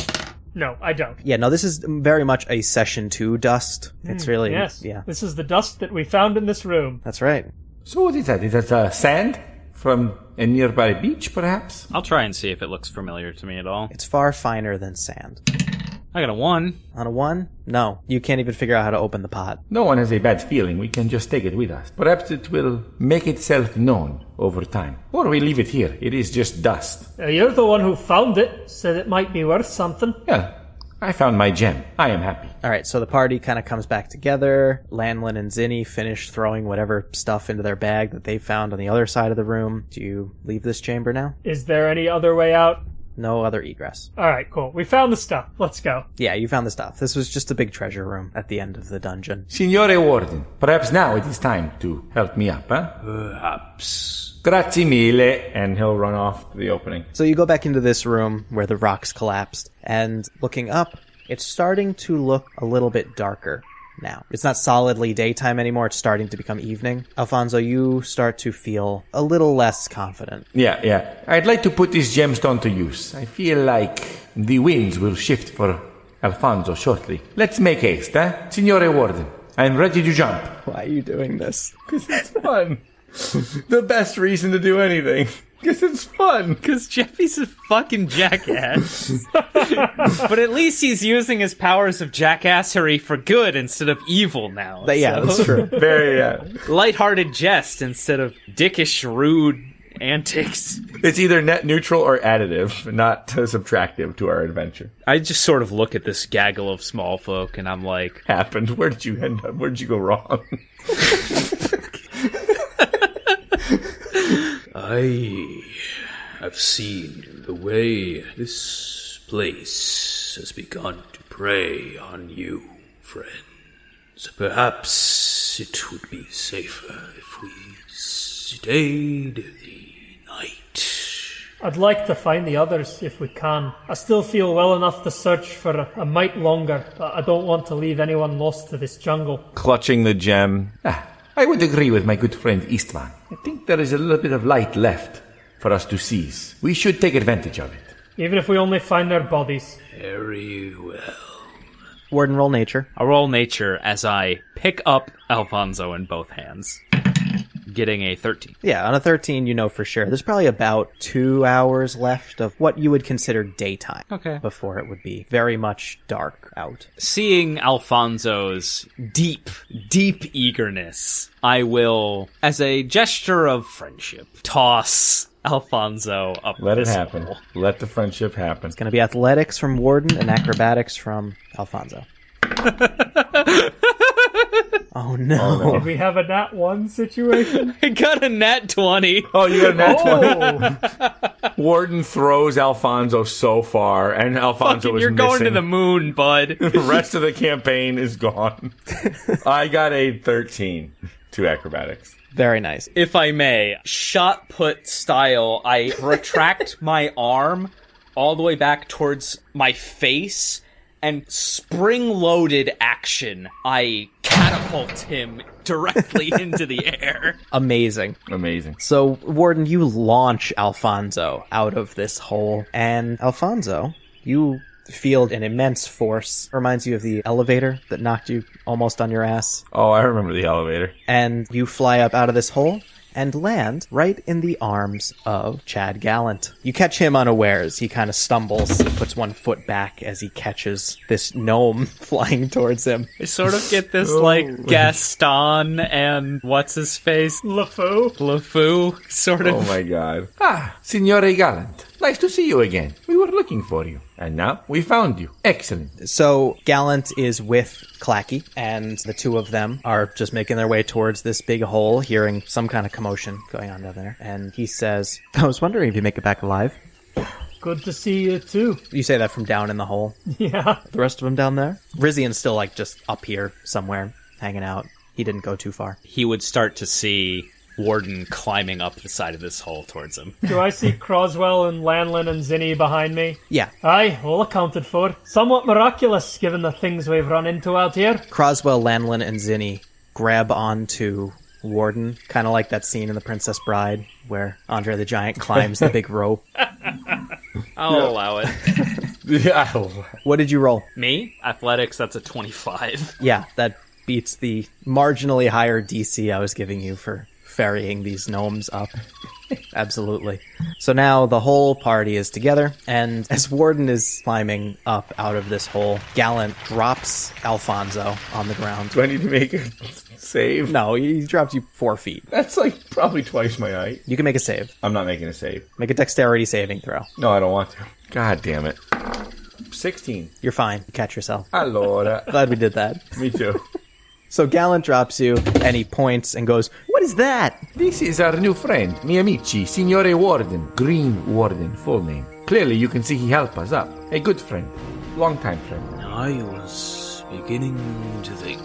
No, I don't. Yeah, no, this is very much a session two dust. It's really. Yes. Yeah, This is the dust that we found in this room. that's right. So what is that? Is that uh, sand from a nearby beach, perhaps? I'll try and see if it looks familiar to me at all. It's far finer than sand. I got a one. On a one? No. You can't even figure out how to open the pot. No one has a bad feeling. We can just take it with us. Perhaps it will make itself known over time. Or we leave it here. It is just dust. Uh, you're the one who found it, said it might be worth something. Yeah, I found my gem. I am happy. Alright, so the party kind of comes back together. Lanlin and Zinni finish throwing whatever stuff into their bag that they found on the other side of the room. Do you leave this chamber now? Is there any other way out? No other egress. Alright, cool. We found the stuff. Let's go. Yeah, you found the stuff. This was just a big treasure room at the end of the dungeon. Signore Warden, perhaps now it is time to help me up, huh? Perhaps. Grazie mille. And he'll run off to the opening. So you go back into this room where the rocks collapsed, and looking up, it's starting to look a little bit darker now. It's not solidly daytime anymore, it's starting to become evening. Alfonso, you start to feel a little less confident. Yeah, yeah. I'd like to put this gemstone to use. I feel like the winds will shift for Alfonso shortly. Let's make haste, eh? Signore Warden, I'm ready to jump. Why are you doing this? (laughs) Because It's fun. (laughs) the best reason to do anything. (laughs) Because it's fun. Because Jeffy's a fucking jackass. (laughs) but at least he's using his powers of jackassery for good instead of evil now. But yeah, So, that's true. (laughs) Very, uh, lighthearted jest instead of dickish, rude antics. it's either net neutral or additive, not uh, subtractive to our adventure. I just sort of look at this gaggle of small folk and I'm like, Happened. Where did you end up? Where did you go wrong? I have seen the way this place has begun to prey on you, friends. So perhaps it would be safer if we stayed the night. I'd like to find the others if we can. I still feel well enough to search for a, a mite longer, but I don't want to leave anyone lost to this jungle. Clutching the gem. Ah, I would agree with my good friend Istvan. I think there is a little bit of light left for us to seize. We should take advantage of it. Even if we only find their bodies. Very well. Warden roll nature. I roll nature as I pick up Alfonso in both hands, getting a 13. Yeah, on a 13, you know for sure. There's probably about two hours left of what you would consider daytime. Okay. Before it would be very much dark out. Seeing Alfonso's deep, deep eagerness, I will, as a gesture of friendship, toss Alfonso up Let it happen. hole. Let the friendship happen. It's Gonna be athletics from Warden and acrobatics from Alfonso. (laughs) Oh, oh no. Did we have a nat one situation? (laughs) I got a nat 20. Oh, you got a nat Oh, (laughs) Warden throws Alfonso so far, and Alfonso Fucking, is you're going to the moon, bud. (laughs) the rest of the campaign is gone. I got a 13 to acrobatics. Very nice. if I may, shot put style, I retract my arm all the way back towards my face and spring loaded action. I catapult him directly (laughs) into the air. Amazing. Amazing. So, Warden, you launch Alfonso out of this hole, and Alfonso, you feel an immense force. Reminds you of the elevator that knocked you almost on your ass. Oh, I remember the elevator. And you fly up out of this hole and land right in the arms of Chad Gallant. You catch him unawares. He kind of stumbles, puts one foot back as he catches this gnome (laughs) flying towards him. I sort of get this like Gaston and what's his face? LeFou. LeFou sort of. Oh my god. Ah, Signore Gallant. Nice to see you again. We were looking for you. And now we found you. Excellent. So Gallant is with Clacky, and the two of them are just making their way towards this big hole, hearing some kind of commotion going on down there. And he says, I was wondering if you make it back alive. Good to see you too. You say that from down in the hole. (laughs) Yeah. The rest of them down there? Rizian's still like just up here somewhere, hanging out. He didn't go too far. He would start to see Warden climbing up the side of this hole towards him. Do I see Croswell and Lanlin and Zinni behind me? Yeah. Aye, all accounted for. Somewhat miraculous given the things we've run into out here. Croswell, Lanlin, and Zinni grab onto Warden, kind of like that scene in The Princess Bride where Andre the Giant (laughs) climbs the big rope. (laughs) (laughs) I'll allow it. Yeah. What did you roll? Me? Athletics, that's a 25. Yeah, that beats the marginally higher DC I was giving you for ferrying these gnomes up. Absolutely. So now the whole party is together, and as Warden is climbing up out of this hole, Gallant drops Alfonso on the ground. Do I need to make a save? No, he drops you four feet. That's like probably twice my height. You can make a save. I'm not making a save. Make a dexterity saving throw. No, I don't want to. God damn it. 16. You're fine. You catch yourself. Allora. Glad we did that. Me too. (laughs) So Gallant drops you, and he points and goes, What is that? This is our new friend, mi amici, Signore Warden. Green Warden, full name. Clearly you can see he helped us up. A good friend. Long time friend. I was beginning to think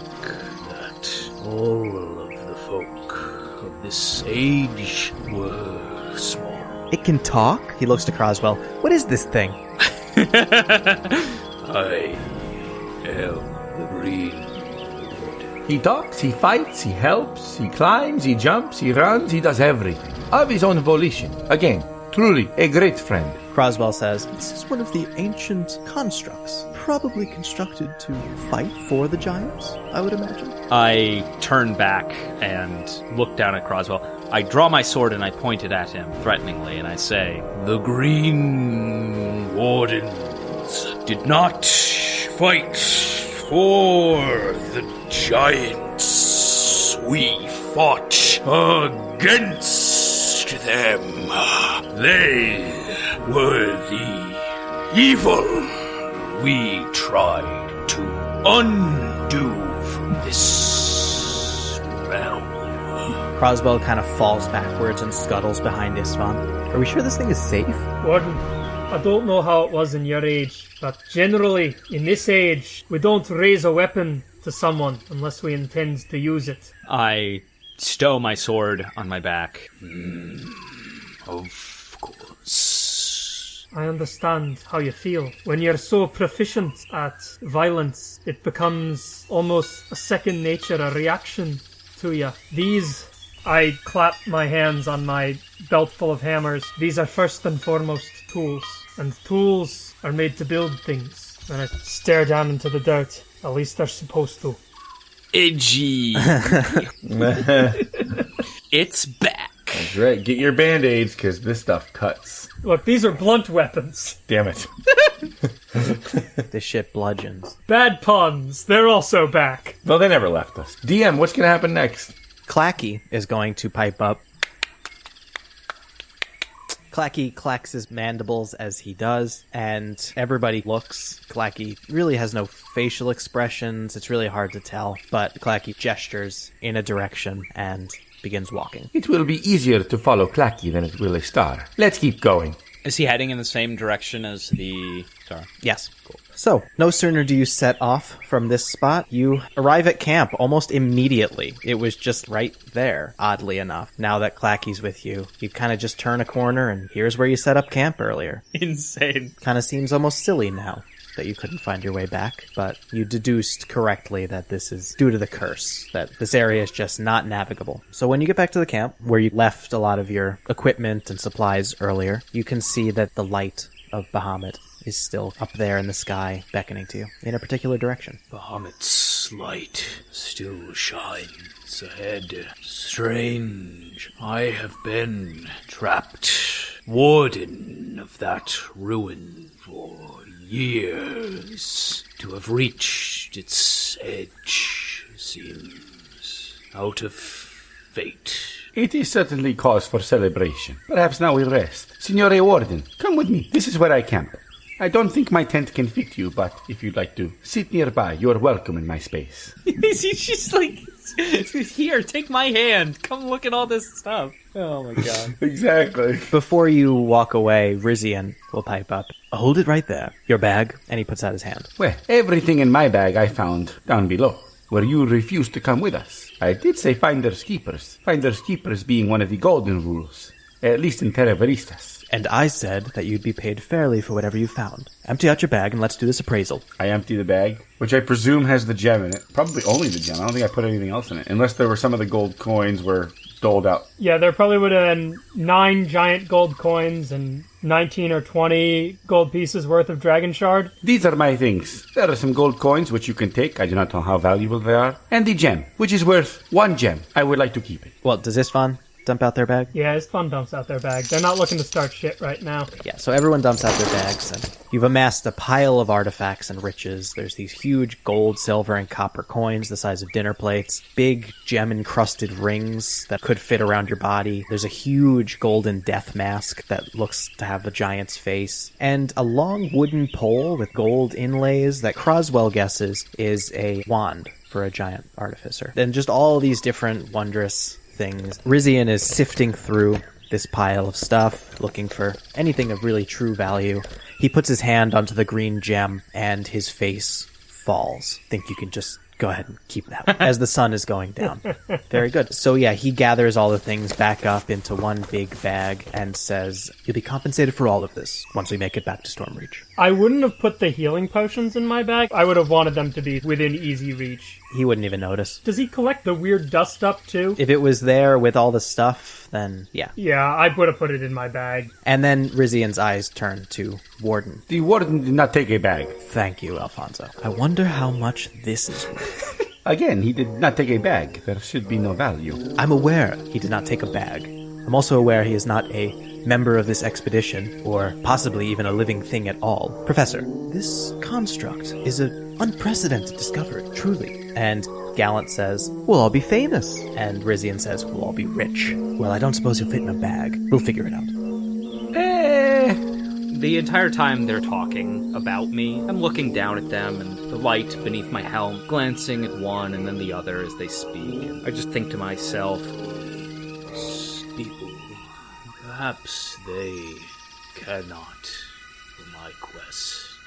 that all of the folk of this age were small. It can talk? He looks to Croswell. What is this thing? (laughs) I am the Green. He talks, he fights, he helps, he climbs, he jumps, he runs, he does everything. Of his own volition. Again, truly a great friend. Croswell says, This is one of the ancient constructs, probably constructed to fight for the giants, I would imagine. I turn back and look down at Croswell. I draw my sword and I point it at him threateningly, and I say, The Green Wardens did not fight for the giants. We fought against them. They were the evil we tried to undo from this realm. Croswell kind of falls backwards and scuttles behind Istvan. Are we sure this thing is safe? Warden, I don't know how it was in your age, but generally, in this age, we don't raise a weapon to someone unless we intend to use it. I stow my sword on my back. Hmm. Of course. I understand how you feel. When you're so proficient at violence, it becomes almost a second nature, a reaction to you. These, I clap my hands on my belt full of hammers. These are first and foremost tools, and tools are made to build things. And I stare down into the dirt. At least they're supposed to. Edgy. (laughs) it's back. That's right. Get your band aids because this stuff cuts. Look, these are blunt weapons. Damn it. (laughs) This shit bludgeons. Bad puns. They're also back. Well, they never left us. DM, what's going to happen next? Clacky is going to pipe up. Clacky clacks his mandibles as he does, and everybody looks. Clacky really has no facial expressions. It's really hard to tell, but Clacky gestures in a direction and begins walking. It will be easier to follow Clacky than it will a star. Let's keep going. Is he heading in the same direction as the star? Yes. So, no sooner do you set off from this spot, you arrive at camp almost immediately. It was just right there, oddly enough. Now that Clacky's with you, you kind of just turn a corner and here's where you set up camp earlier. (laughs) Insane. Kind of seems almost silly now that you couldn't find your way back, but you deduced correctly that this is due to the curse, that this area is just not navigable. So when you get back to the camp, where you left a lot of your equipment and supplies earlier, you can see that the light of Bahamut is still up there in the sky, beckoning to you in a particular direction. Bahamut's light still shines ahead. Strange. I have been trapped, warden of that ruin for years. To have reached its edge seems out of fate. It is certainly cause for celebration. Perhaps now we rest. Signore Warden, come with me. This is where I camp. I don't think my tent can fit you, but if you'd like to sit nearby, you're welcome in my space. (laughs) He's just like, (laughs) here, take my hand. Come look at all this stuff. Oh my god. (laughs) exactly. Before you walk away, Rizian will pipe up. Hold it right there. Your bag. And he puts out his hand. Well, everything in my bag I found down below, where you refused to come with us. I did say finders keepers. Finders keepers being one of the golden rules, at least in Terra Veristas. And I said that you'd be paid fairly for whatever you found. Empty out your bag and let's do this appraisal. I empty the bag, which I presume has the gem in it. Probably only the gem. I don't think I put anything else in it, unless there were some of the gold coins were doled out. Yeah, there probably would have been nine giant gold coins and 19 or 20 gold pieces worth of dragon shard. These are my things. There are some gold coins which you can take. I do not know how valuable they are, and the gem, which is worth one gem. I would like to keep it. Well, does Istvan dump out their bag? Yeah, Istvan dumps out their bag. They're not looking to start shit right now. Yeah, so everyone dumps out their bags, and you've amassed a pile of artifacts and riches. There's these huge gold, silver, and copper coins the size of dinner plates, big gem encrusted rings that could fit around your body. There's a huge golden death mask that looks to have a giant's face, and a long wooden pole with gold inlays that Croswell guesses is a wand for a giant artificer. And just all these different wondrous things. Rizian is sifting through this pile of stuff, looking for anything of really true value. He puts his hand onto the green gem, and his face falls. Think you can just go ahead and keep that as the sun is going down. Very good. So yeah, he gathers all the things back up into one big bag and says, "You'll be compensated for all of this once we make it back to Stormreach." I wouldn't have put the healing potions in my bag. I would have wanted them to be within easy reach. He wouldn't even notice. Does he collect the weird dust up too? If it was there with all the stuff, then yeah. Yeah, I would have put it in my bag. And then Rizian's eyes turn to Warden. The warden did not take a bag. Thank you, Alfonso. I wonder how much this is worth. (laughs) Again, he did not take a bag. There should be no value. I'm aware he did not take a bag. I'm also aware he is not a member of this expedition, or possibly even a living thing at all. Professor, this construct is an unprecedented discovery, truly. And Gallant says, We'll all be famous. And Rizian says, We'll all be rich. Well, I don't suppose you'll fit in a bag. We'll figure it out. Eh. The entire time they're talking about me, I'm looking down at them and the light beneath my helm, glancing at one and then the other as they speak. I just think to myself, perhaps they cannot for my quest.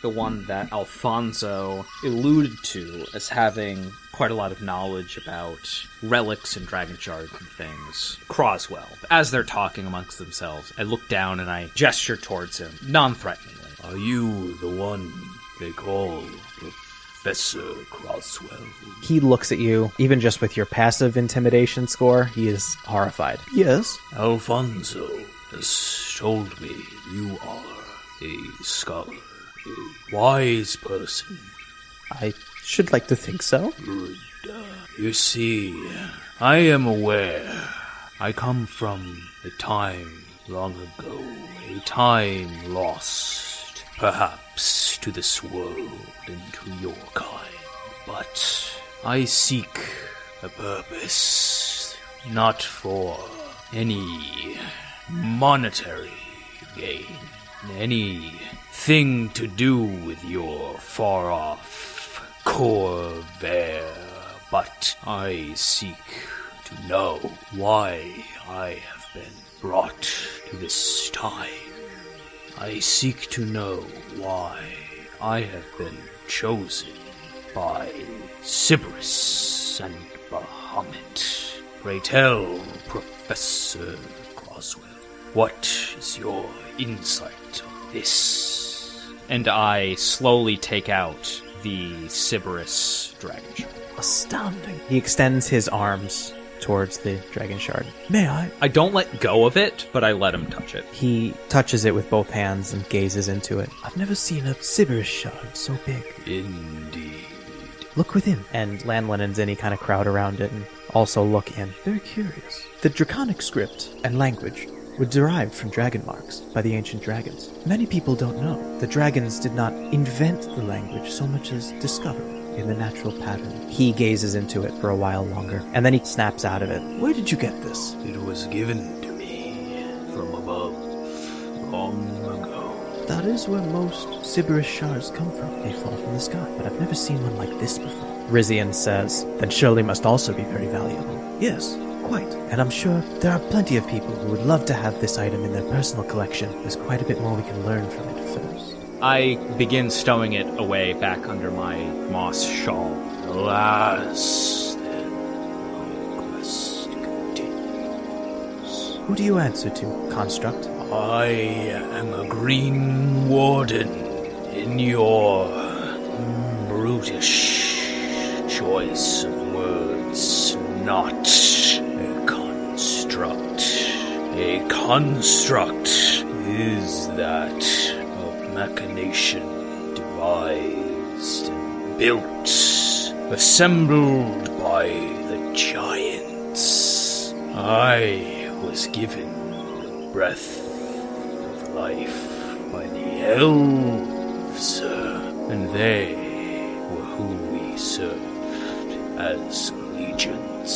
the one that Alfonso alluded to as having quite a lot of knowledge about relics and dragon shards and things. Croswell. As they're talking amongst themselves, I look down and I gesture towards him, non threateningly. Are you the one they call Professor Croswell? He looks at you, even just with your passive intimidation score, he is horrified. Yes? Alfonso has told me you are a scholar, a wise person. I should like to think so. Good. You see, I am aware. I come from a time long ago, a time lost, perhaps to this world and to your kind. But I seek a purpose, not for any monetary gain. any thing to do with your far off Khorvaire, but I seek to know why I have been brought to this time. I seek to know why I have been chosen by Siberys and Bahamut. Pray tell, Professor Croswell, what is your insight of this? And I slowly take out the Siberys dragon shard. Astounding. He extends his arms towards the dragon shard. May I? I don't let go of it, but I let him touch it. He touches it with both hands and gazes into it. I've never seen a Siberys shard so big. Indeed. Look within. And Lanlin and Zinni kind of crowd around it and also look in. Very curious. The Draconic script and language were derived from dragon marks by the ancient dragons. Many people don't know. The dragons did not invent the language so much as discover it in the natural pattern. He gazes into it for a while longer, and then he snaps out of it. Where did you get this? It was given to me from above long ago. That is where most Siberys shards come from. They fall from the sky, but I've never seen one like this before. Rizian says, Then surely must also be very valuable. Yes, quite. And I'm sure there are plenty of people who would love to have this item in their personal collection. There's quite a bit more we can learn from it first. I begin stowing it away back under my moss shawl. Alas, then, my quest continues. Who do you answer to, Construct? I am a green warden in your brutish choice of words, not a construct. A construct is that of machination devised and built, assembled by the giants. I was given the breath of life by the elves, and they were who we served as legions.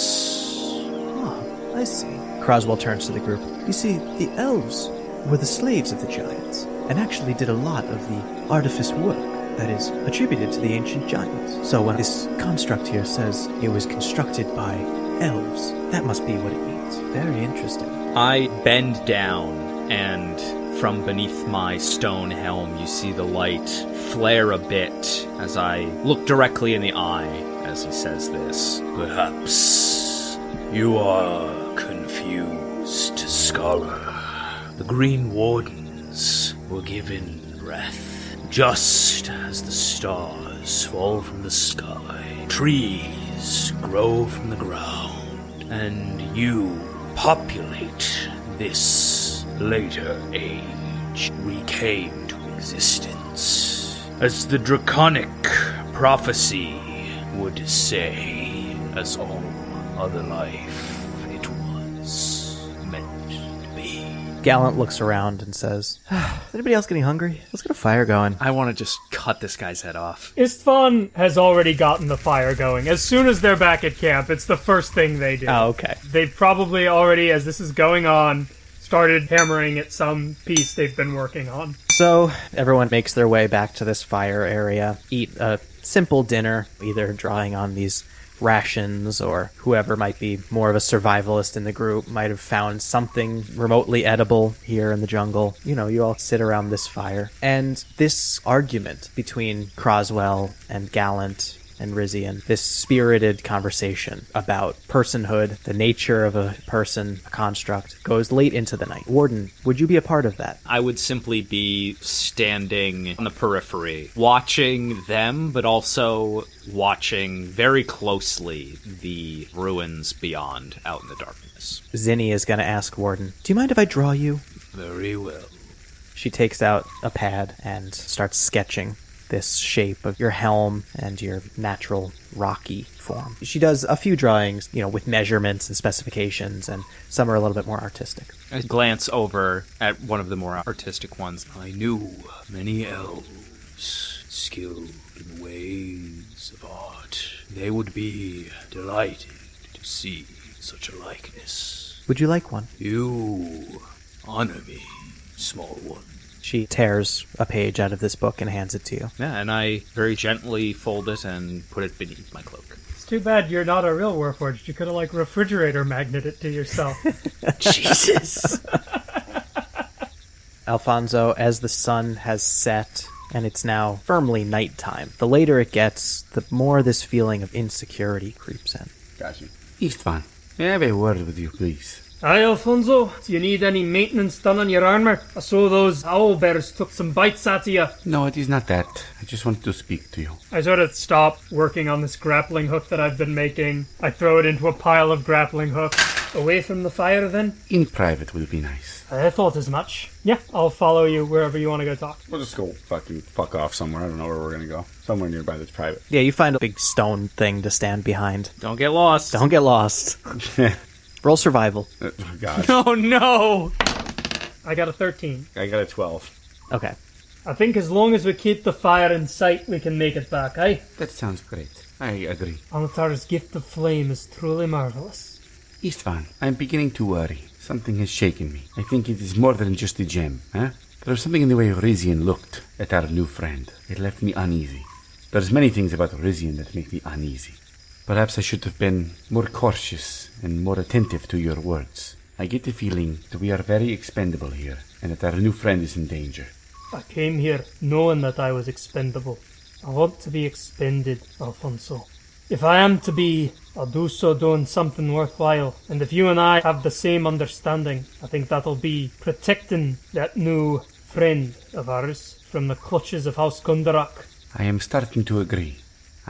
Ah, I see. Croswell turns to the group. You see, the elves were the slaves of the giants, and actually did a lot of the artifice work that is attributed to the ancient giants. So when this construct here says it was constructed by elves, that must be what it means. Very interesting. I bend down, and from beneath my stone helm, you see the light flare a bit as I look directly in the eye as he says this. Perhaps you are confused, scholar. The Green Wardens were given breath, just as the stars fall from the sky, trees grow from the ground, and you populate this later age. We came to existence as the draconic prophecy would say, as all other life, Gallant looks around and says, Is (sighs) anybody else getting hungry? Let's get a fire going. I want to just cut this guy's head off. Istvan has already gotten the fire going. As soon as they're back at camp, it's the first thing they do. Oh, okay. They've probably already, as this is going on, started hammering at some piece they've been working on. So everyone makes their way back to this fire area, eat a simple dinner, either drawing on these rations or whoever might be more of a survivalist in the group might have found something remotely edible here in the jungle. You know, you all sit around this fire. And this argument between Croswell and Gallant and Rizian, this spirited conversation about personhood, the nature of a person, a construct, goes late into the night. Warden, would you be a part of that? I would simply be standing on the periphery, watching them, but also watching very closely the ruins beyond out in the darkness. Zinni is going to ask Warden, Do you mind if I draw you? Very well. She takes out a pad and starts sketching this shape of your helm and your natural rocky form. She does a few drawings, you know, with measurements and specifications, and some are a little bit more artistic. I glance over at one of the more artistic ones. I knew many elves skilled in the ways of art. They would be delighted to see such a likeness. Would you like one? You Honor me, small one. She tears a page out of this book and hands it to you. Yeah, and I very gently fold it and put it beneath my cloak. It's too bad you're not a real Warforged. You could have, like, refrigerator magnet it to yourself. (laughs) Jesus. (laughs) Alfonso, as the sun has set and it's now firmly nighttime, the later it gets, the more this feeling of insecurity creeps in. Got you. Istvan, may I have a word with you, please? Aye, Alfonso, do you need any maintenance done on your armor? I saw those owl bears took some bites out of you. No, it is not that. I just wanted to speak to you. I sort of stop working on this grappling hook that I've been making. I throw it into a pile of grappling hooks. Away from the fire, then? In private will be nice. I thought as much. Yeah, I'll follow you wherever you want to go talk. We'll just go fucking fuck off somewhere. I don't know where we're gonna go. Somewhere nearby that's private. Yeah, you find a big stone thing to stand behind. Don't get lost. Don't get lost. (laughs) Roll survival. (laughs) Oh, God. (laughs) Oh no! I got a 13. I got a 12. Okay. I think as long as we keep the fire in sight, we can make it back, eh? That sounds great. I agree. Onatar's gift of flame is truly marvelous. Istvan, I'm beginning to worry. Something has shaken me. I think it is more than just a gem, huh? There was something in the way Rizian looked at our new friend. It left me uneasy. There's many things about Rizian that make me uneasy. Perhaps I should have been more cautious and more attentive to your words. I get the feeling that we are very expendable here, and that our new friend is in danger. I came here knowing that I was expendable. I want to be expended, Alfonso. If I am to be, I'll do so doing something worthwhile. And if you and I have the same understanding, I think that'll be protecting that new friend of ours from the clutches of House Kundarak. I am starting to agree.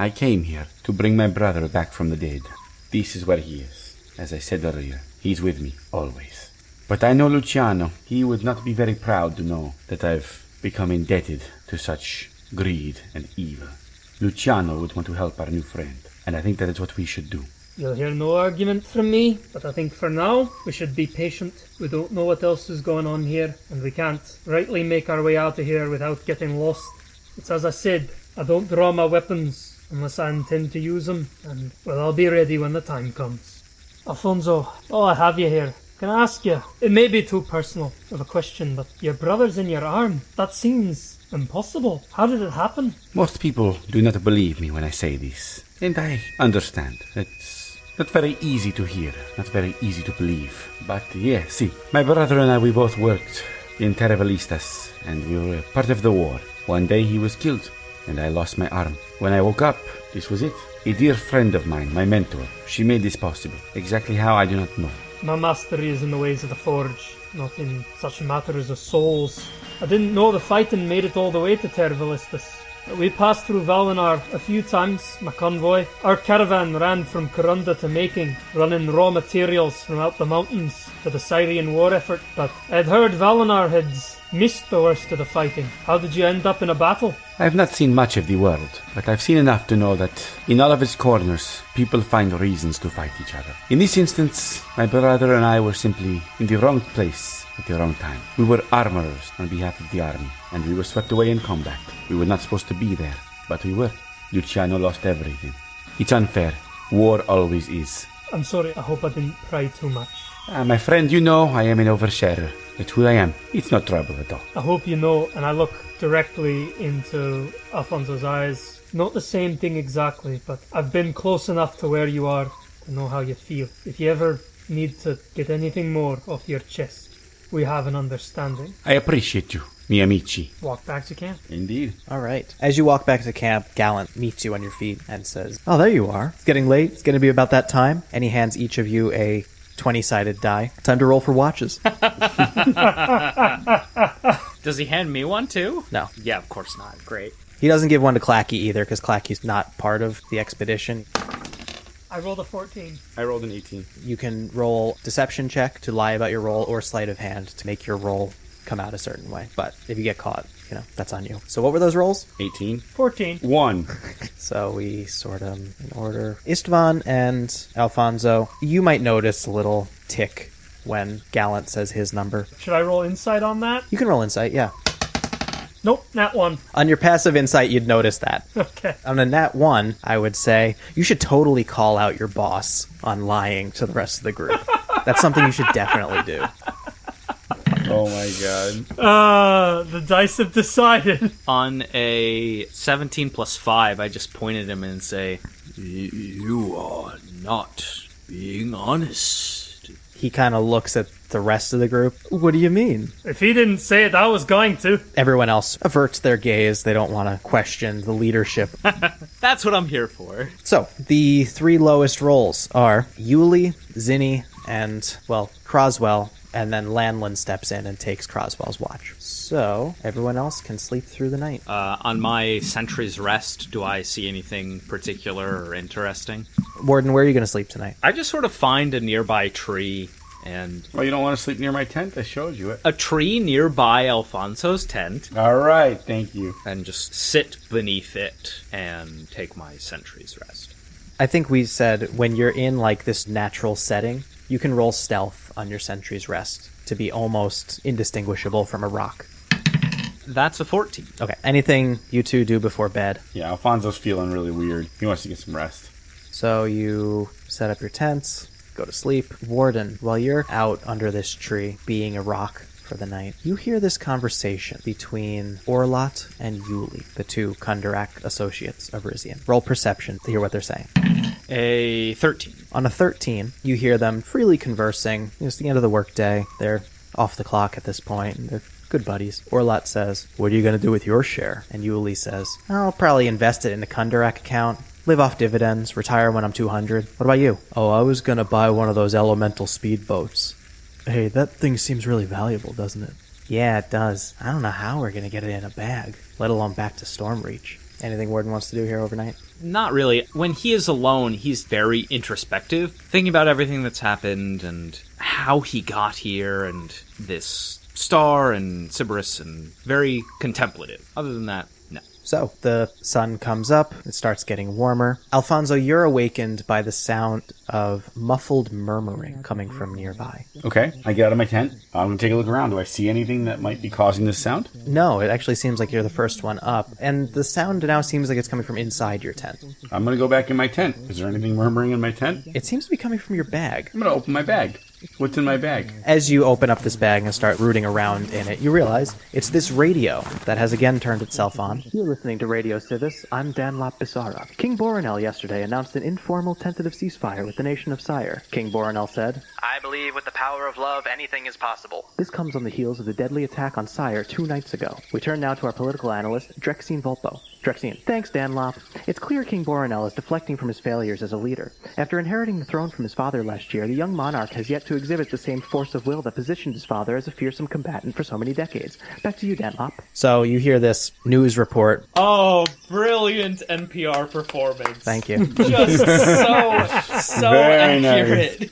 I came here to bring my brother back from the dead. This is where he is. As I said earlier, he's with me, always. But I know Luciano. He would not be very proud to know that I've become indebted to such greed and evil. Luciano would want to help our new friend, and I think that is what we should do. You'll hear no argument from me, but I think for now we should be patient. We don't know what else is going on here, and we can't rightly make our way out of here without getting lost. It's as I said, I don't draw my weapons unless I intend to use them, and well, I'll be ready when the time comes. Alfonso, oh, I have you here. Can I ask you? It may be too personal of a question, but your brother's in your arm. That seems impossible. How did it happen? Most people do not believe me when I say this, and I understand. It's not very easy to hear, not very easy to believe. But yeah, see, my brother and I, we both worked in Terrabilistas, and we were part of the war. One day he was killed, and I lost my arm. When I woke up, this was it. A dear friend of mine, my mentor, she made this possible. Exactly how, I do not know. My mastery is in the ways of the forge, not in such matters as souls. I didn't know the fighting made it all the way to Tervilistus. We passed through Valinar a few times, my convoy. Our caravan ran from Corunda to Making, running raw materials from out the mountains for the Cyran war effort, but I'd heard Valinar had missed the worst of the fighting. How did you end up in a battle? I have not seen much of the world, but I've seen enough to know that in all of its corners, people find reasons to fight each other. In this instance, my brother and I were simply in the wrong place at the wrong time. We were armorers on behalf of the army, and we were swept away in combat. We were not supposed to be there, but we were. Luciano lost everything. It's unfair. War always is. I'm sorry, I hope I didn't pry too much. Ah, my friend, you know I am an oversharer. That's who I am. It's not trouble at all. I hope you know, and I look directly into Alfonso's eyes. Not the same thing exactly, but I've been close enough to where you are to know how you feel. If you ever need to get anything more off your chest, we have an understanding. I appreciate you, mi amici. Walk back to camp. Indeed. All right. As you walk back to camp, Gallant meets you on your feet and says, Oh, there you are. It's getting late. It's going to be about that time. And he hands each of you a 20 sided die. Time to roll for watches. (laughs) Does he hand me one too? No. Yeah, of course not. Great. He doesn't give one to Clacky either because Clacky's not part of the expedition. I rolled a 14. I rolled an 18. You can roll deception check to lie about your roll or sleight of hand to make your roll come out a certain way. But if you get caught, you know, that's on you. So what were those rolls? 18. 14. 1. (laughs) So we sort them in order. Istvan and Alfonso, you might notice a little tick when Gallant says his number. Should I roll insight on that? You can roll insight, yeah. Nope, not one. On your passive insight, you'd notice that. (laughs) Okay. On a nat one, I would say you should totally call out your boss on lying to the rest of the group. (laughs) That's something you should definitely do. Oh my god. Uh, the dice have decided. On a 17 plus 5, I just point at him and say, You are not being honest. He kind of looks at the rest of the group. What do you mean? If he didn't say it, I was going to. Everyone else averts their gaze. They don't want to question the leadership. (laughs) That's what I'm here for. so, the three lowest rolls are Yuli, Zinni, and, well, Croswell, and then Lanlin steps in and takes Croswell's watch. So, everyone else can sleep through the night. Uh, on my sentry's rest, do I see anything particular or interesting? Warden, where are you going to sleep tonight? I just sort of find a nearby tree and Well, you don't want to sleep near my tent? I showed you it. a tree nearby Alfonso's tent All right, thank you. and just sit beneath it and take my sentry's rest. I think we said when you're in like this natural setting, you can roll stealth on your sentry's rest to be almost indistinguishable from a rock. That's a 14. Okay, anything you two do before bed? Yeah, Alfonso's feeling really weird. He wants to get some rest. So you set up your tents, go to sleep. Warden, while you're out under this tree, being a rock for the night, you hear this conversation between Orlot and Yuli, the two Kundarak associates of Rizian. Roll perception to hear what they're saying. A 13. On a 13, you hear them freely conversing. It's the end of the workday. They're off the clock at this point. They're good buddies. Orlot says, What are you going to do with your share? And Yuli says, I'll probably invest it in a Kundarak account, live off dividends, retire when I'm 200. What about you? Oh, I was going to buy one of those elemental speedboats. Hey, that thing seems really valuable, doesn't it? Yeah, it does. I don't know how we're going to get it in a bag, let alone back to Stormreach. Anything Warden wants to do here overnight? Not really. When he is alone, he's very introspective, thinking about everything that's happened and how he got here and this star and Siberys and very contemplative. Other than that. So the sun comes up, it starts getting warmer. Alfonso, you're awakened by the sound of muffled murmuring coming from nearby. Okay, I get out of my tent. I'm gonna take a look around. Do I see anything that might be causing this sound? No, it actually seems like you're the first one up, and the sound now seems like it's coming from inside your tent. I'm gonna go back in my tent. Is there anything murmuring in my tent? It seems to be coming from your bag. I'm gonna open my bag. What's in my bag? As you open up this bag and start rooting around in it, you realize it's this radio that has again turned itself on. You're listening to Radio Civis. I'm Danlop Bisara. King Boronel yesterday announced an informal tentative ceasefire with the nation of Sire. King Boronel said, I believe with the power of love, anything is possible. This comes on the heels of the deadly attack on Sire two nights ago. We turn now to our political analyst, Drexine Volpo. Drexine. Thanks, Danlop. It's clear King Boronel is deflecting from his failures as a leader. After inheriting the throne from his father last year, the young monarch has yet to exhibit the same force of will that positioned his father as a fearsome combatant for so many decades. Back to you, Danlop. So you hear this news report. Oh, brilliant NPR performance. Thank you. Just so, so Very accurate.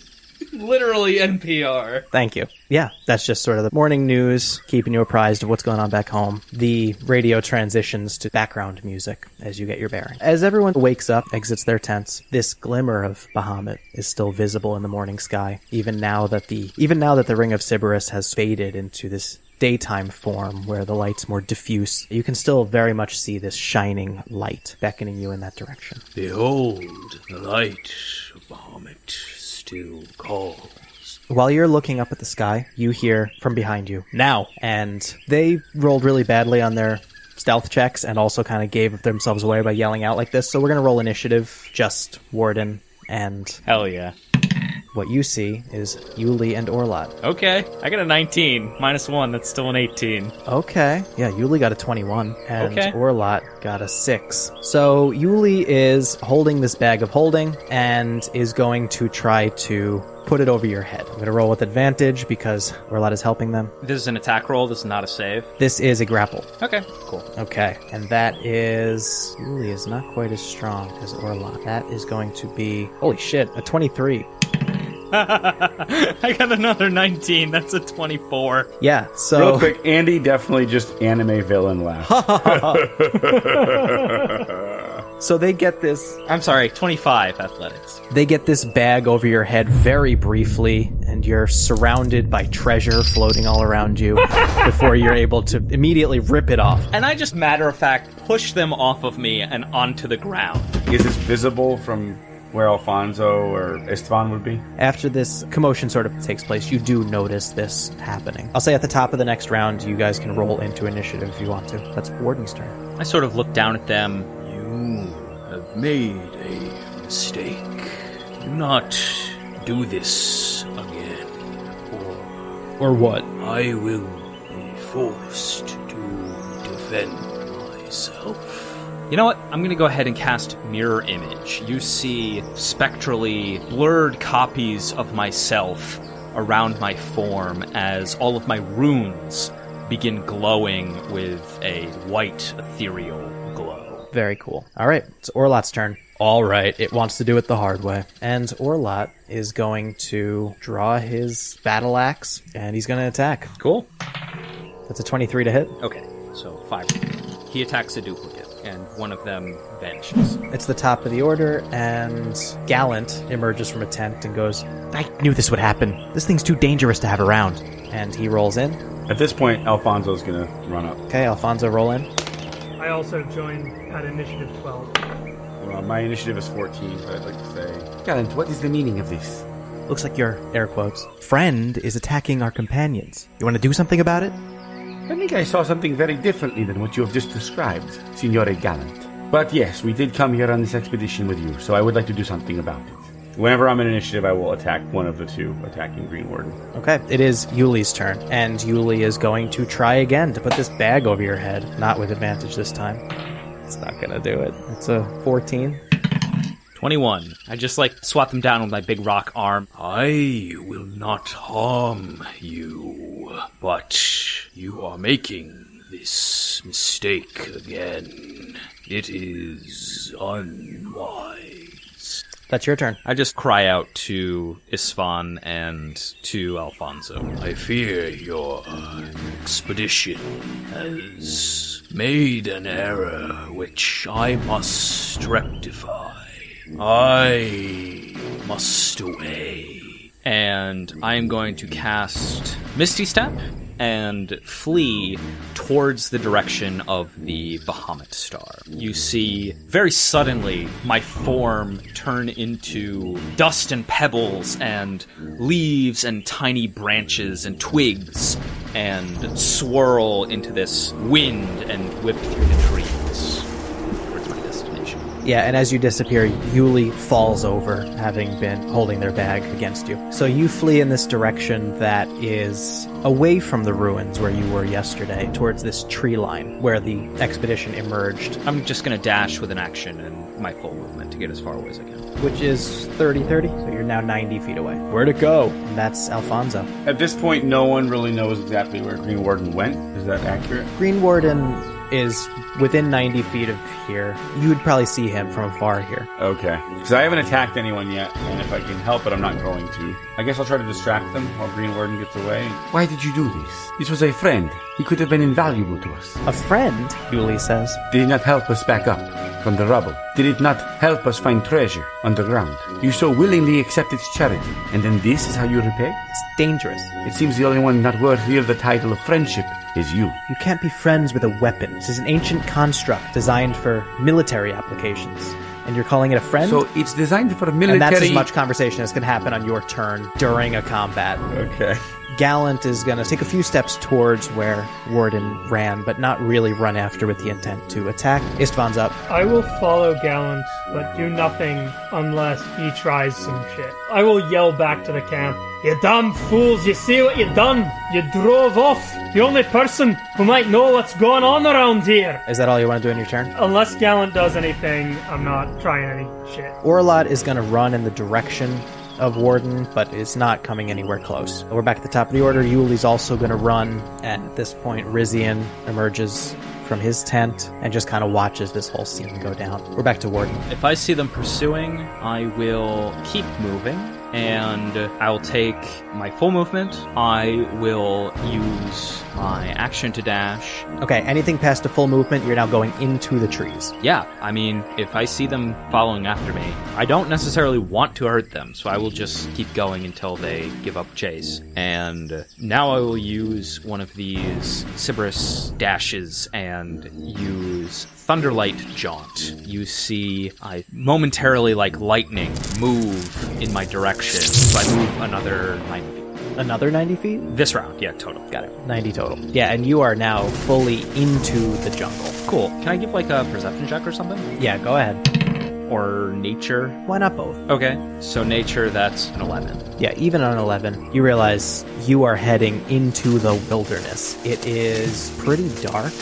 Literally NPR. Thank you. Yeah, that's just sort of the morning news, keeping you apprised of what's going on back home. The radio transitions to background music as you get your bearing. As everyone wakes up, exits their tents, this glimmer of Bahamut is still visible in the morning sky, even now that the even now that the ring of Siberys has faded into this daytime form where the light's more diffuse. You can still very much see this shining light beckoning you in that direction. Behold, the light of Bahamut still calls. While you're looking up at the sky, you hear from behind you, now! And they rolled really badly on their stealth checks and also kind of gave themselves away by yelling out like this. So we're going to roll initiative, just Warden, and Hell yeah. What you see is Yuli and Orlot. Okay, I got a 19. Minus 1, that's still an 18. Okay. Yeah, Yuli got a 21, and Okay. Orlot got a 6. So Yuli is holding this bag of holding and is going to try to put it over your head. I'm going to roll with advantage because Orlot is helping them. This is an attack roll, this is not a save. This is a grapple. Okay, cool. Okay, and that is Yuli is not quite as strong as Orlot. That is going to be holy shit, a 23. (laughs) I got another 19, that's a 24. Yeah, so Real quick, Andy definitely just anime villain laugh. (laughs) so they get this I'm sorry, 25 athletics. They get this bag over your head very briefly, and you're surrounded by treasure floating all around you (laughs) before you're able to immediately rip it off. And I just matter of fact push them off of me and onto the ground. Is this visible from where Alfonso or Istvan would be? After this commotion sort of takes place, you do notice this happening. I'll say at the top of the next round, you guys can roll into initiative if you want to. That's Warden's turn. I sort of look down at them. You have made a mistake. Do not do this again, or Or what? I will be forced to defend myself. You know what? I'm going to go ahead and cast Mirror Image. You see spectrally blurred copies of myself around my form as all of my runes begin glowing with a white ethereal glow. Very cool. All right, it's Orlot's turn. All right, it wants to do it the hard way. And Orlot is going to draw his battle axe and he's going to attack. Cool. That's a 23 to hit. Okay, so five. He attacks a duplicate, and one of them vanishes. It's the top of the order, and Gallant emerges from a tent and goes, I knew this would happen. This thing's too dangerous to have around. And he rolls in. At this point, Alfonso's gonna run up. Okay, Alfonso, roll in. I also joined at initiative 12. Well, my initiative is 14, but I'd like to say Gallant, what is the meaning of this? Looks like your air quotes friend is attacking our companions. You want to do something about it? I think I saw something very differently than what you have just described, Signore Gallant. But yes, we did come here on this expedition with you, so I would like to do something about it. whenever I'm in initiative, I will attack one of the two attacking Green Warden. Okay, it is Yuli's turn, and Yuli is going to try again to put this bag over your head. Not with advantage this time. It's not gonna do it. It's a 14. 21. I just like swat them down with my big rock arm. I will not harm you, but you are making this mistake again. It is unwise. That's your turn. I just cry out to Istvan and to Alfonso. I fear your expedition has made an error which I must rectify. I must away. And I am going to cast Misty Step and flee towards the direction of the Bahamut star. You see, very suddenly, my form turn into dust and pebbles and leaves and tiny branches and twigs and swirl into this wind and whip through the trees. Yeah, and as you disappear, Yuli falls over, having been holding their bag against you. So you flee in this direction that is away from the ruins where you were yesterday, towards this tree line where the expedition emerged, I'm just gonna dash with an action and my full movement to get as far away as I can. which is 30 30. So you're now 90 feet away. Where'd it go? And that's Alfonso. At this point, no one really knows exactly where Green Warden went. Is that accurate? Green Warden is within 90 feet of here. You would probably see him from afar here. Okay. Because I haven't attacked anyone yet, and if I can help it, I'm not going to. I guess I'll try to distract them while Green Warden gets away. Why did you do this? This was a friend. He could have been invaluable to us. A friend, Yuli says. Did it not help us back up from the rubble? Did it not help us find treasure underground? You so willingly accept its charity, and then this is how you repay? It's dangerous. It seems the only one not worthy of the title of friendship is you. You can't be friends with a weapon. This is an ancient construct designed for military applications. And you're calling it a friend? So it's designed for military. and that's as much conversation as can happen on your turn during a combat. Okay. Gallant is going to take a few steps towards where Warden ran, but not really run after with the intent to attack. Istvan's up. I will follow Gallant, but do nothing unless he tries some shit. I will yell back to the camp. You damn fools, you see what you done? You drove off the only person who might know what's going on around here. Is that all you want to do in your turn? Unless Gallant does anything, I'm not trying any shit. Orlot is going to run in the direction of Warden, but is not coming anywhere close. We're back at the top of the order. Yuli's also going to run. At this point, Rizian emerges from his tent and just kind of watches this whole scene go down. We're back to Warden. If I see them pursuing, I will keep moving and I'll take my full movement. I will use my action to dash. Okay, anything past a full movement, you're now going into the trees. Yeah, I mean, if I see them following after me, I don't necessarily want to hurt them, so I will just keep going until they give up chase. And now I will use one of these Siberys dashes and use Thunderlight Jaunt. You see, I momentarily, like lightning, move in my direction, so I move another 90 feet. Another 90 feet? This round, yeah, total. Got it. 90 total. Yeah, and you are now fully into the jungle. Cool. Can I give like a perception check or something? Yeah, go ahead. Or nature? Why not both? Okay, so nature, that's an 11. Yeah, even on 11, you realize you are heading into the wilderness. It is pretty dark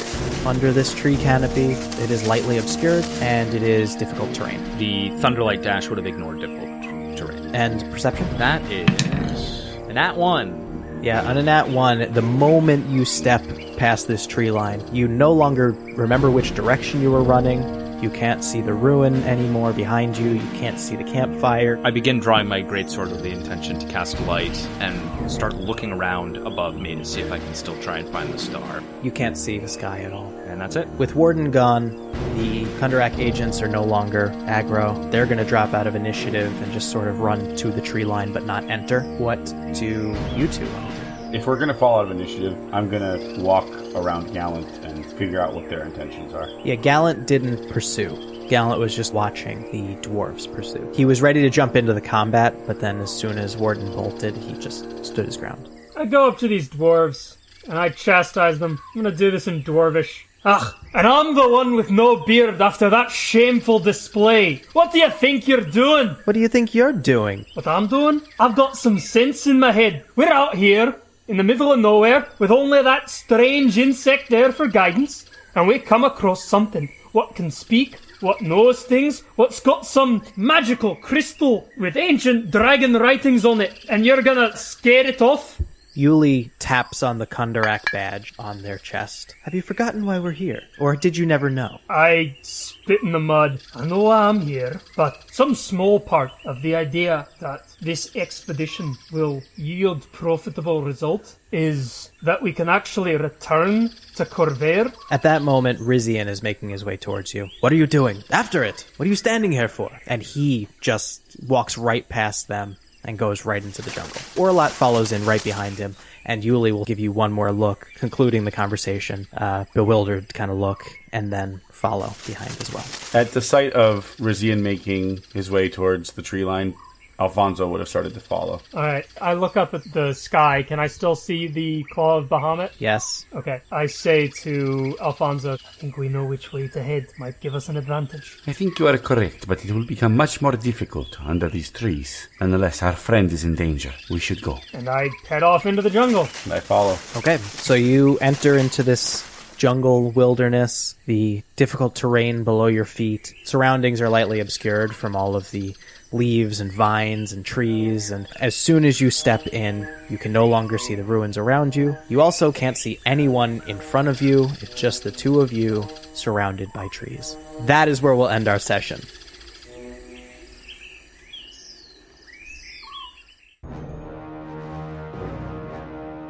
under this tree canopy. It is lightly obscured, and it is difficult terrain. The Thunderlight Dash would have ignored difficult terrain. And perception? That is an at one. Yeah, on a nat one, the moment you step past this tree line, you no longer remember which direction you were running. You can't see the ruin anymore behind you. You can't see the campfire. I begin drawing my greatsword with the intention to cast light and start looking around above me to see if I can still try and find the star. You can't see the sky at all. And that's it. With Warden gone, the Kundarak agents are no longer aggro. They're going to drop out of initiative and just sort of run to the tree line but not enter. What do you two want to do? If we're gonna fall out of initiative, I'm gonna walk around Gallant and figure out what their intentions are. Yeah, Gallant didn't pursue. Gallant was just watching the dwarves pursue. He was ready to jump into the combat, but then as soon as Warden bolted, he just stood his ground. I go up to these dwarves and I chastise them. I'm gonna do this in dwarvish. Ugh, and I'm the one with no beard after that shameful display. What do you think you're doing? What do you think you're doing? What I'm doing? I've got some sense in my head. We're out here in the middle of nowhere with only that strange insect there for guidance, and we come across something. What can speak? What knows things? What's got some magical crystal with ancient dragon writings on it, and you're gonna scare it off? Yuli taps on the Kundarak badge on their chest. Have you forgotten why we're here? Or did you never know? I spit in the mud. I know why I'm here, but some small part of the idea that this expedition will yield profitable result is that we can actually return to Khorvaire. At that moment, Rizian is making his way towards you. What are you doing? After it! What are you standing here for? And he just walks right past them and goes right into the jungle. Orlot follows in right behind him, and Yuli will give you one more look, concluding the conversation, uh, bewildered kind of look, and then follow behind as well. At the sight of Rizian making his way towards the tree line, Alfonso would have started to follow. Alright, I look up at the sky. Can I still see the claw of Bahamut? Yes. Okay, I say to Alfonso, I think we know which way to head. Might give us an advantage. I think you are correct, but it will become much more difficult under these trees. Unless our friend is in danger, we should go. And I head off into the jungle. And I follow. Okay, so you enter into this jungle wilderness, the difficult terrain below your feet. Surroundings are lightly obscured from all of the leaves and vines and trees, and as soon as you step in, you can no longer see the ruins around you. You also can't see anyone in front of you, it's just the two of you surrounded by trees. That is where we'll end our session.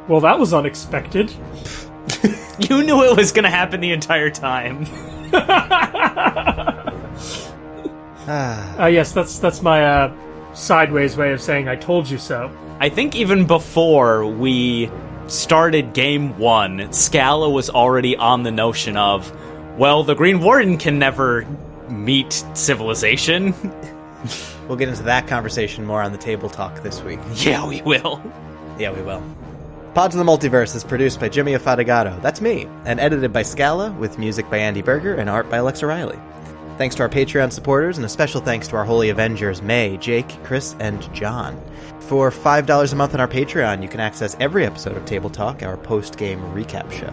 Well, that was unexpected. (laughs) You knew it was gonna happen the entire time. (laughs) Uh, yes, that's that's my uh, sideways way of saying I told you so. I think even before we started game one, Scala was already on the notion of, well, the Green Warden can never meet civilization. (laughs) We'll get into that conversation more on the table talk this week. yeah, we will. Yeah, we will. Pods of the Multiverse is produced by Jimmy Afatigato, that's me, and edited by Scala, with music by Andy Berger and art by Alexa Riley. Thanks to our Patreon supporters, and a special thanks to our Holy Avengers, May, Jake, Chris, and John. For $5 a month on our Patreon, you can access every episode of Table Talk, our post game recap show.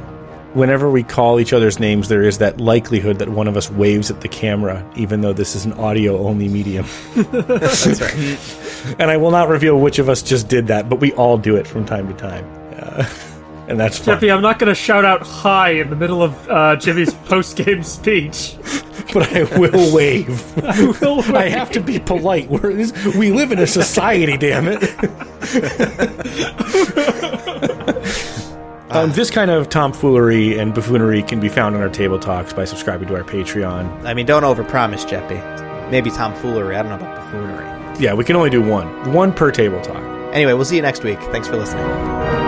Whenever we call each other's names, there is that likelihood that one of us waves at the camera, even though this is an audio only medium. (laughs) That's right. and I will not reveal which of us just did that, but we all do it from time to time. Uh, (laughs) and that's fun. Jeffy, I'm not going to shout out hi in the middle of uh, Jimmy's (laughs) post game speech. but I will wave. (laughs) I, have to be polite. We're, this, we live in a society, damn it. (laughs) um, this kind of tomfoolery and buffoonery can be found on our table talks by subscribing to our Patreon. I mean, don't overpromise, Jeppy. Maybe tomfoolery. I don't know about buffoonery. Yeah, we can only do one. One per table talk. Anyway, we'll see you next week. Thanks for listening.